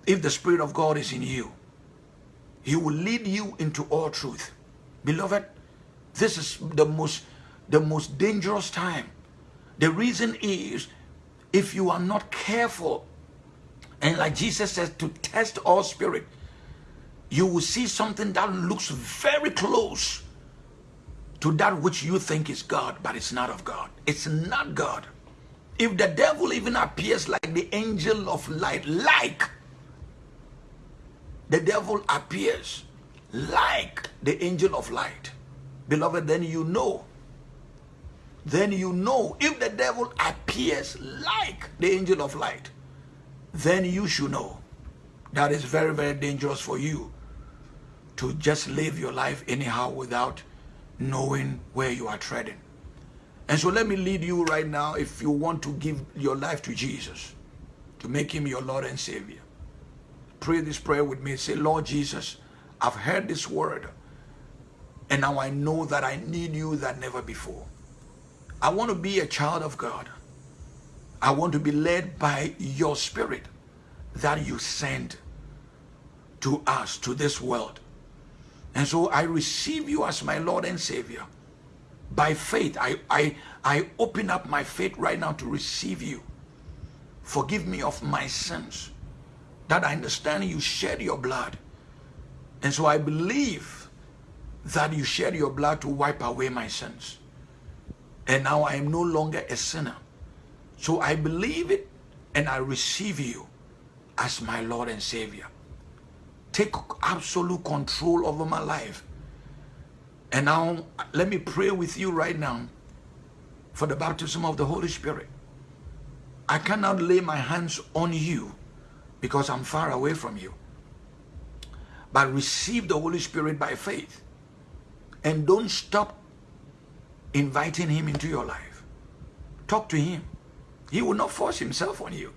If the Spirit of God is in you, He will lead you into all truth. Beloved, this is the most, the most dangerous time. The reason is, if you are not careful, and like Jesus says, to test all spirit, you will see something that looks very close to that which you think is God, but it's not of God. It's not God. If the devil even appears like the angel of light, like the devil appears like the angel of light, beloved, then you know. Then you know if the devil appears like the angel of light, then you should know that is very, very dangerous for you to just live your life anyhow without knowing where you are treading. And so let me lead you right now if you want to give your life to Jesus, to make him your Lord and Savior. Pray this prayer with me. Say, Lord Jesus, I've heard this word and now I know that I need you that never before. I want to be a child of God. I want to be led by your spirit that you send to us, to this world. And so I receive you as my Lord and Savior. By faith, I, I, I open up my faith right now to receive you. Forgive me of my sins. That I understand you shed your blood. And so I believe that you shed your blood to wipe away my sins. And now I am no longer a sinner. So I believe it and I receive you as my Lord and Savior take absolute control over my life. And now, let me pray with you right now for the baptism of the Holy Spirit. I cannot lay my hands on you because I'm far away from you. But receive the Holy Spirit by faith. And don't stop inviting him into your life. Talk to him. He will not force himself on you.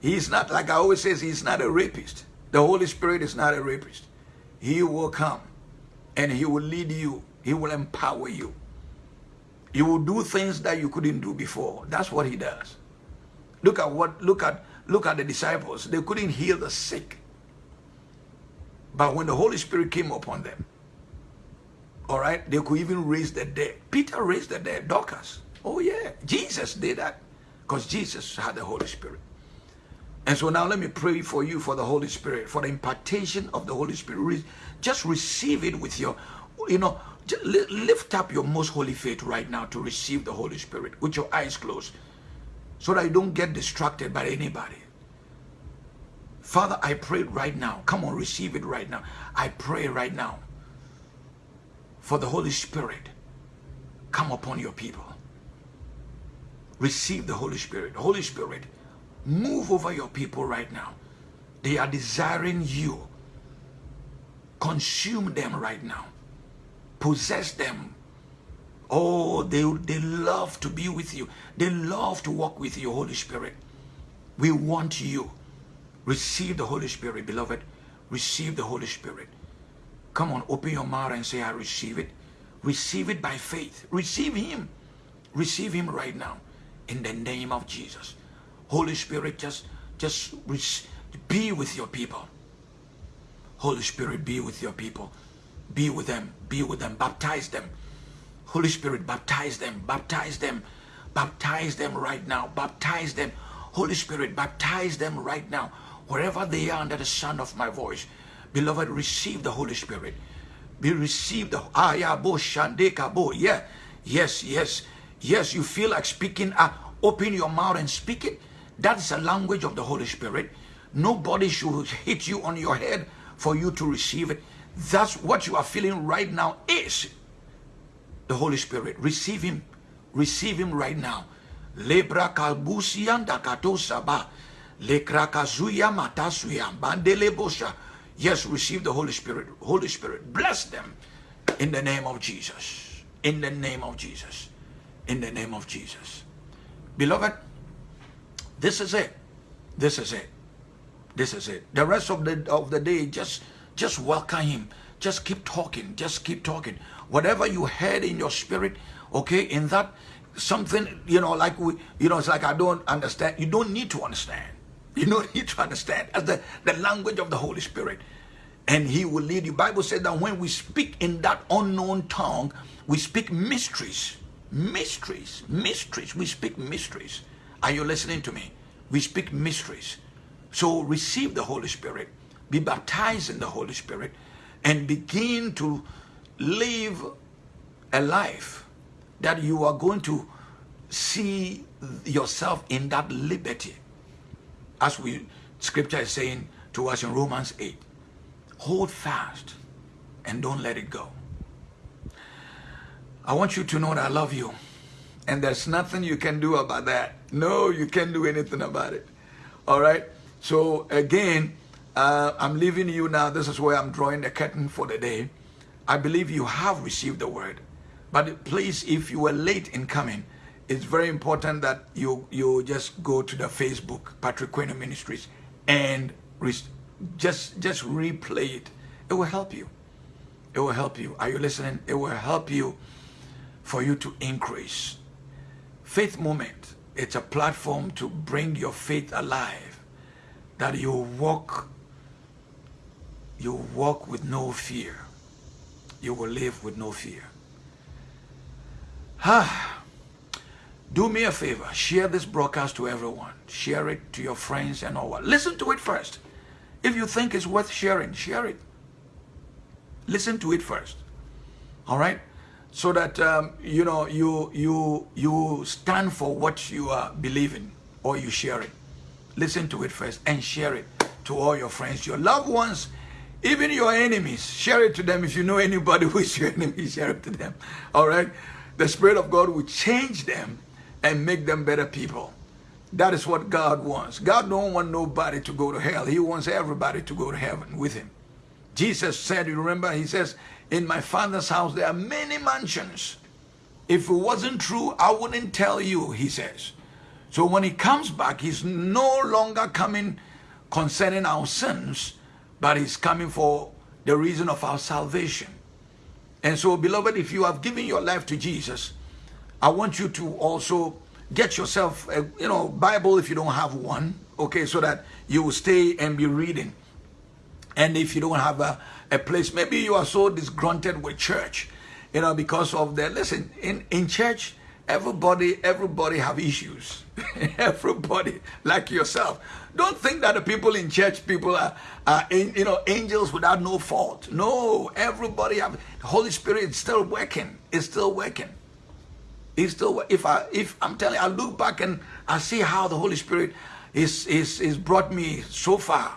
He's not, like I always say, he's not a rapist. The Holy Spirit is not a rapist. He will come and he will lead you. He will empower you. He will do things that you couldn't do before. That's what he does. Look at what look at look at the disciples. They couldn't heal the sick. But when the Holy Spirit came upon them, all right, they could even raise the dead. Peter raised the dead, Dorcas. Oh yeah, Jesus did that because Jesus had the Holy Spirit. And so now let me pray for you for the Holy Spirit, for the impartation of the Holy Spirit. Just receive it with your, you know, lift up your most holy faith right now to receive the Holy Spirit with your eyes closed so that you don't get distracted by anybody. Father, I pray right now. Come on, receive it right now. I pray right now for the Holy Spirit. Come upon your people. Receive the Holy Spirit. Holy Spirit Move over your people right now. They are desiring you. Consume them right now. Possess them. Oh, they, they love to be with you. They love to walk with you, Holy Spirit. We want you. Receive the Holy Spirit, beloved. Receive the Holy Spirit. Come on, open your mouth and say, I receive it. Receive it by faith. Receive Him. Receive Him right now in the name of Jesus. Holy Spirit, just, just be with your people. Holy Spirit, be with your people. Be with them. Be with them. Baptize them. Holy Spirit, baptize them. Baptize them. Baptize them right now. Baptize them. Holy Spirit, baptize them right now. Wherever they are under the sound of my voice. Beloved, receive the Holy Spirit. Be received Shandekabo. Yeah. Yes, yes. Yes, you feel like speaking. Uh, open your mouth and speak it. That is a language of the Holy Spirit. Nobody should hit you on your head for you to receive it. That's what you are feeling right now is the Holy Spirit. Receive Him. Receive Him right now. Lebra. Lekrakazuya. Yes, receive the Holy Spirit. Holy Spirit, bless them in the name of Jesus. In the name of Jesus. In the name of Jesus. Beloved, this is it. This is it. This is it. The rest of the of the day, just just welcome him. Just keep talking. Just keep talking. Whatever you had in your spirit, okay, in that something, you know, like we, you know, it's like I don't understand. You don't need to understand. You don't need to understand. As the, the language of the Holy Spirit. And he will lead you. Bible said that when we speak in that unknown tongue, we speak mysteries. Mysteries. Mysteries. We speak mysteries. Are you listening to me? We speak mysteries. So receive the Holy Spirit, be baptized in the Holy Spirit, and begin to live a life that you are going to see yourself in that liberty. As we scripture is saying to us in Romans 8. Hold fast and don't let it go. I want you to know that I love you. And there's nothing you can do about that. No, you can't do anything about it. All right? So again, uh, I'm leaving you now. This is where I'm drawing the curtain for the day. I believe you have received the word. But please, if you were late in coming, it's very important that you you just go to the Facebook, Patrick Queno Ministries, and just just replay it. It will help you. It will help you. Are you listening? It will help you for you to increase. Faith Moment, it's a platform to bring your faith alive. That you walk, you walk with no fear. You will live with no fear. Ah, do me a favor, share this broadcast to everyone. Share it to your friends and all. Listen to it first. If you think it's worth sharing, share it. Listen to it first. All right? So that um, you know you you you stand for what you are believing or you share it. Listen to it first and share it to all your friends, your loved ones, even your enemies. Share it to them. If you know anybody (laughs) who is your enemy, share it to them. All right? The Spirit of God will change them and make them better people. That is what God wants. God don't want nobody to go to hell. He wants everybody to go to heaven with him. Jesus said, you remember, he says, in my father's house there are many mansions. If it wasn't true, I wouldn't tell you, he says. So when he comes back, he's no longer coming concerning our sins, but he's coming for the reason of our salvation. And so, beloved, if you have given your life to Jesus, I want you to also get yourself a you know Bible if you don't have one, okay, so that you will stay and be reading. And if you don't have a, a place, maybe you are so disgruntled with church, you know, because of the listen in in church. Everybody, everybody have issues. (laughs) everybody, like yourself. Don't think that the people in church, people are, are you know, angels without no fault. No, everybody have. The Holy Spirit is still working. It's still working. He's still if I if I'm telling I look back and I see how the Holy Spirit is is is brought me so far.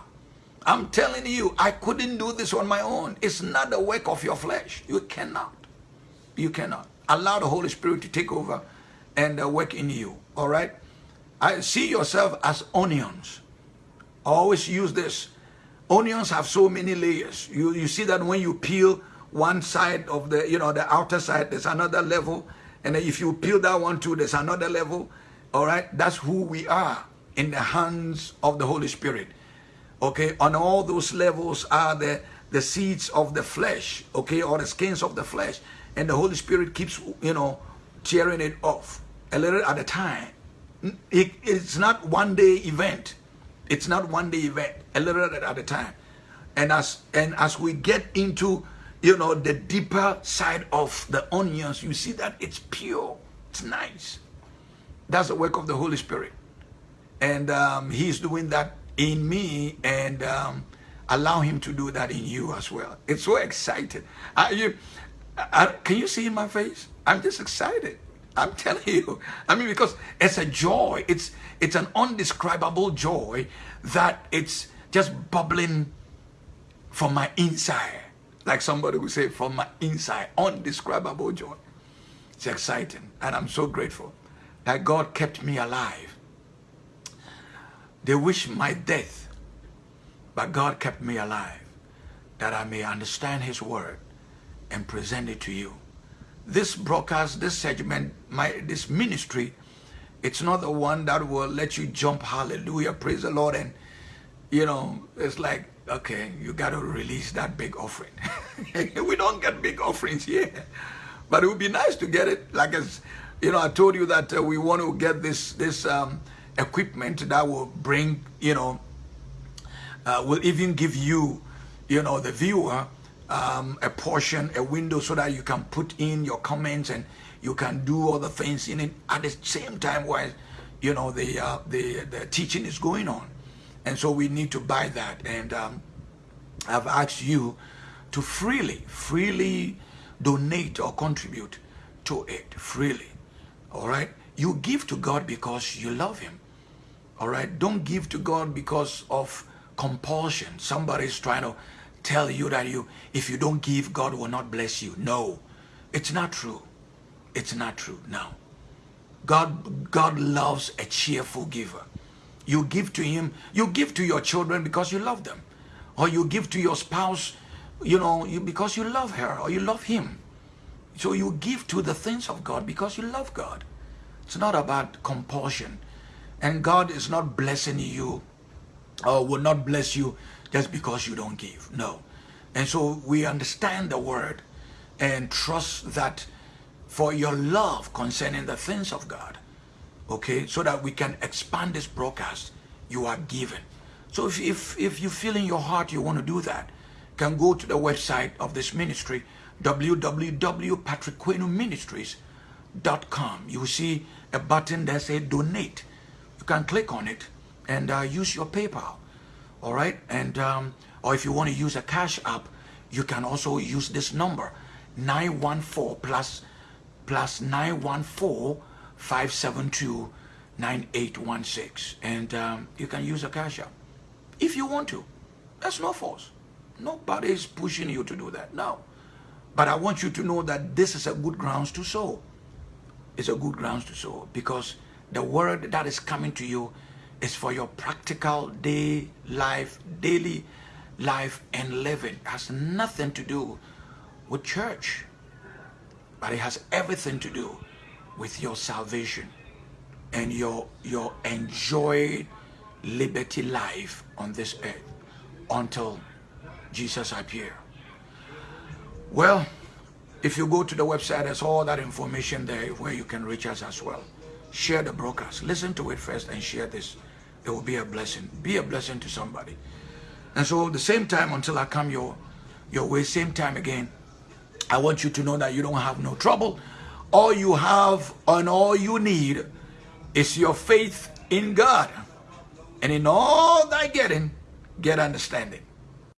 I'm telling you, I couldn't do this on my own. It's not the work of your flesh. You cannot. You cannot. Allow the Holy Spirit to take over and uh, work in you. All right? I see yourself as onions. I always use this. Onions have so many layers. You you see that when you peel one side of the, you know, the outer side, there's another level and if you peel that one too, there's another level. All right, that's who we are in the hands of the Holy Spirit. Okay, on all those levels are the the seeds of the flesh, okay, or the skins of the flesh, and the Holy Spirit keeps, you know, tearing it off a little at a time. It, it's not one day event. It's not one day event. A little at a time. And as and as we get into you know, the deeper side of the onions, you see that it's pure, it's nice. That's the work of the Holy Spirit. And um, He's doing that in me and um, allow Him to do that in you as well. It's so excited. Are you, are, can you see in my face? I'm just excited. I'm (laughs) telling you. I mean, because it's a joy. It's it's an undescribable joy that it's just bubbling from my inside like somebody would say, from my inside, undescribable joy. It's exciting, and I'm so grateful that God kept me alive. They wish my death, but God kept me alive that I may understand His word and present it to you. This broadcast, this segment, my this ministry, it's not the one that will let you jump, hallelujah, praise the Lord, and you know, it's like okay, you got to release that big offering. (laughs) we don't get big offerings here, but it would be nice to get it. Like as you know, I told you that uh, we want to get this this um, equipment that will bring, you know, uh, will even give you, you know, the viewer um, a portion, a window, so that you can put in your comments and you can do all the things in it at the same time while, you know, the uh, the the teaching is going on. And so we need to buy that. And um, I've asked you to freely, freely donate or contribute to it freely. All right? You give to God because you love Him. All right? Don't give to God because of compulsion. Somebody's trying to tell you that you, if you don't give, God will not bless you. No, it's not true. It's not true. No. God, God loves a cheerful giver. You give to him, you give to your children because you love them. Or you give to your spouse, you know, you, because you love her or you love him. So you give to the things of God because you love God. It's not about compulsion. And God is not blessing you or will not bless you just because you don't give. No. And so we understand the word and trust that for your love concerning the things of God, okay, so that we can expand this broadcast, you are given. So if, if, if you feel in your heart you want to do that, can go to the website of this ministry, www.patrickquenuministries.com. You see a button that says donate. You can click on it and uh, use your PayPal. All right. And, um, or if you want to use a cash app, you can also use this number 914 plus plus 914 572 9816. And um, you can use a cash app if you want to. That's no force. Nobody is pushing you to do that. No. But I want you to know that this is a good grounds to sow. It's a good grounds to sow because the word that is coming to you is for your practical day life, daily life and living. It has nothing to do with church, but it has everything to do with your salvation and your your enjoyed liberty life on this earth until Jesus appear. Well, if you go to the website, there's all that information there where you can reach us as well. Share the broadcast. Listen to it first and share this. It will be a blessing. Be a blessing to somebody. And so the same time until I come your, your way, same time again, I want you to know that you don't have no trouble. All you have and all you need is your faith in God. And in all thy getting, get understanding.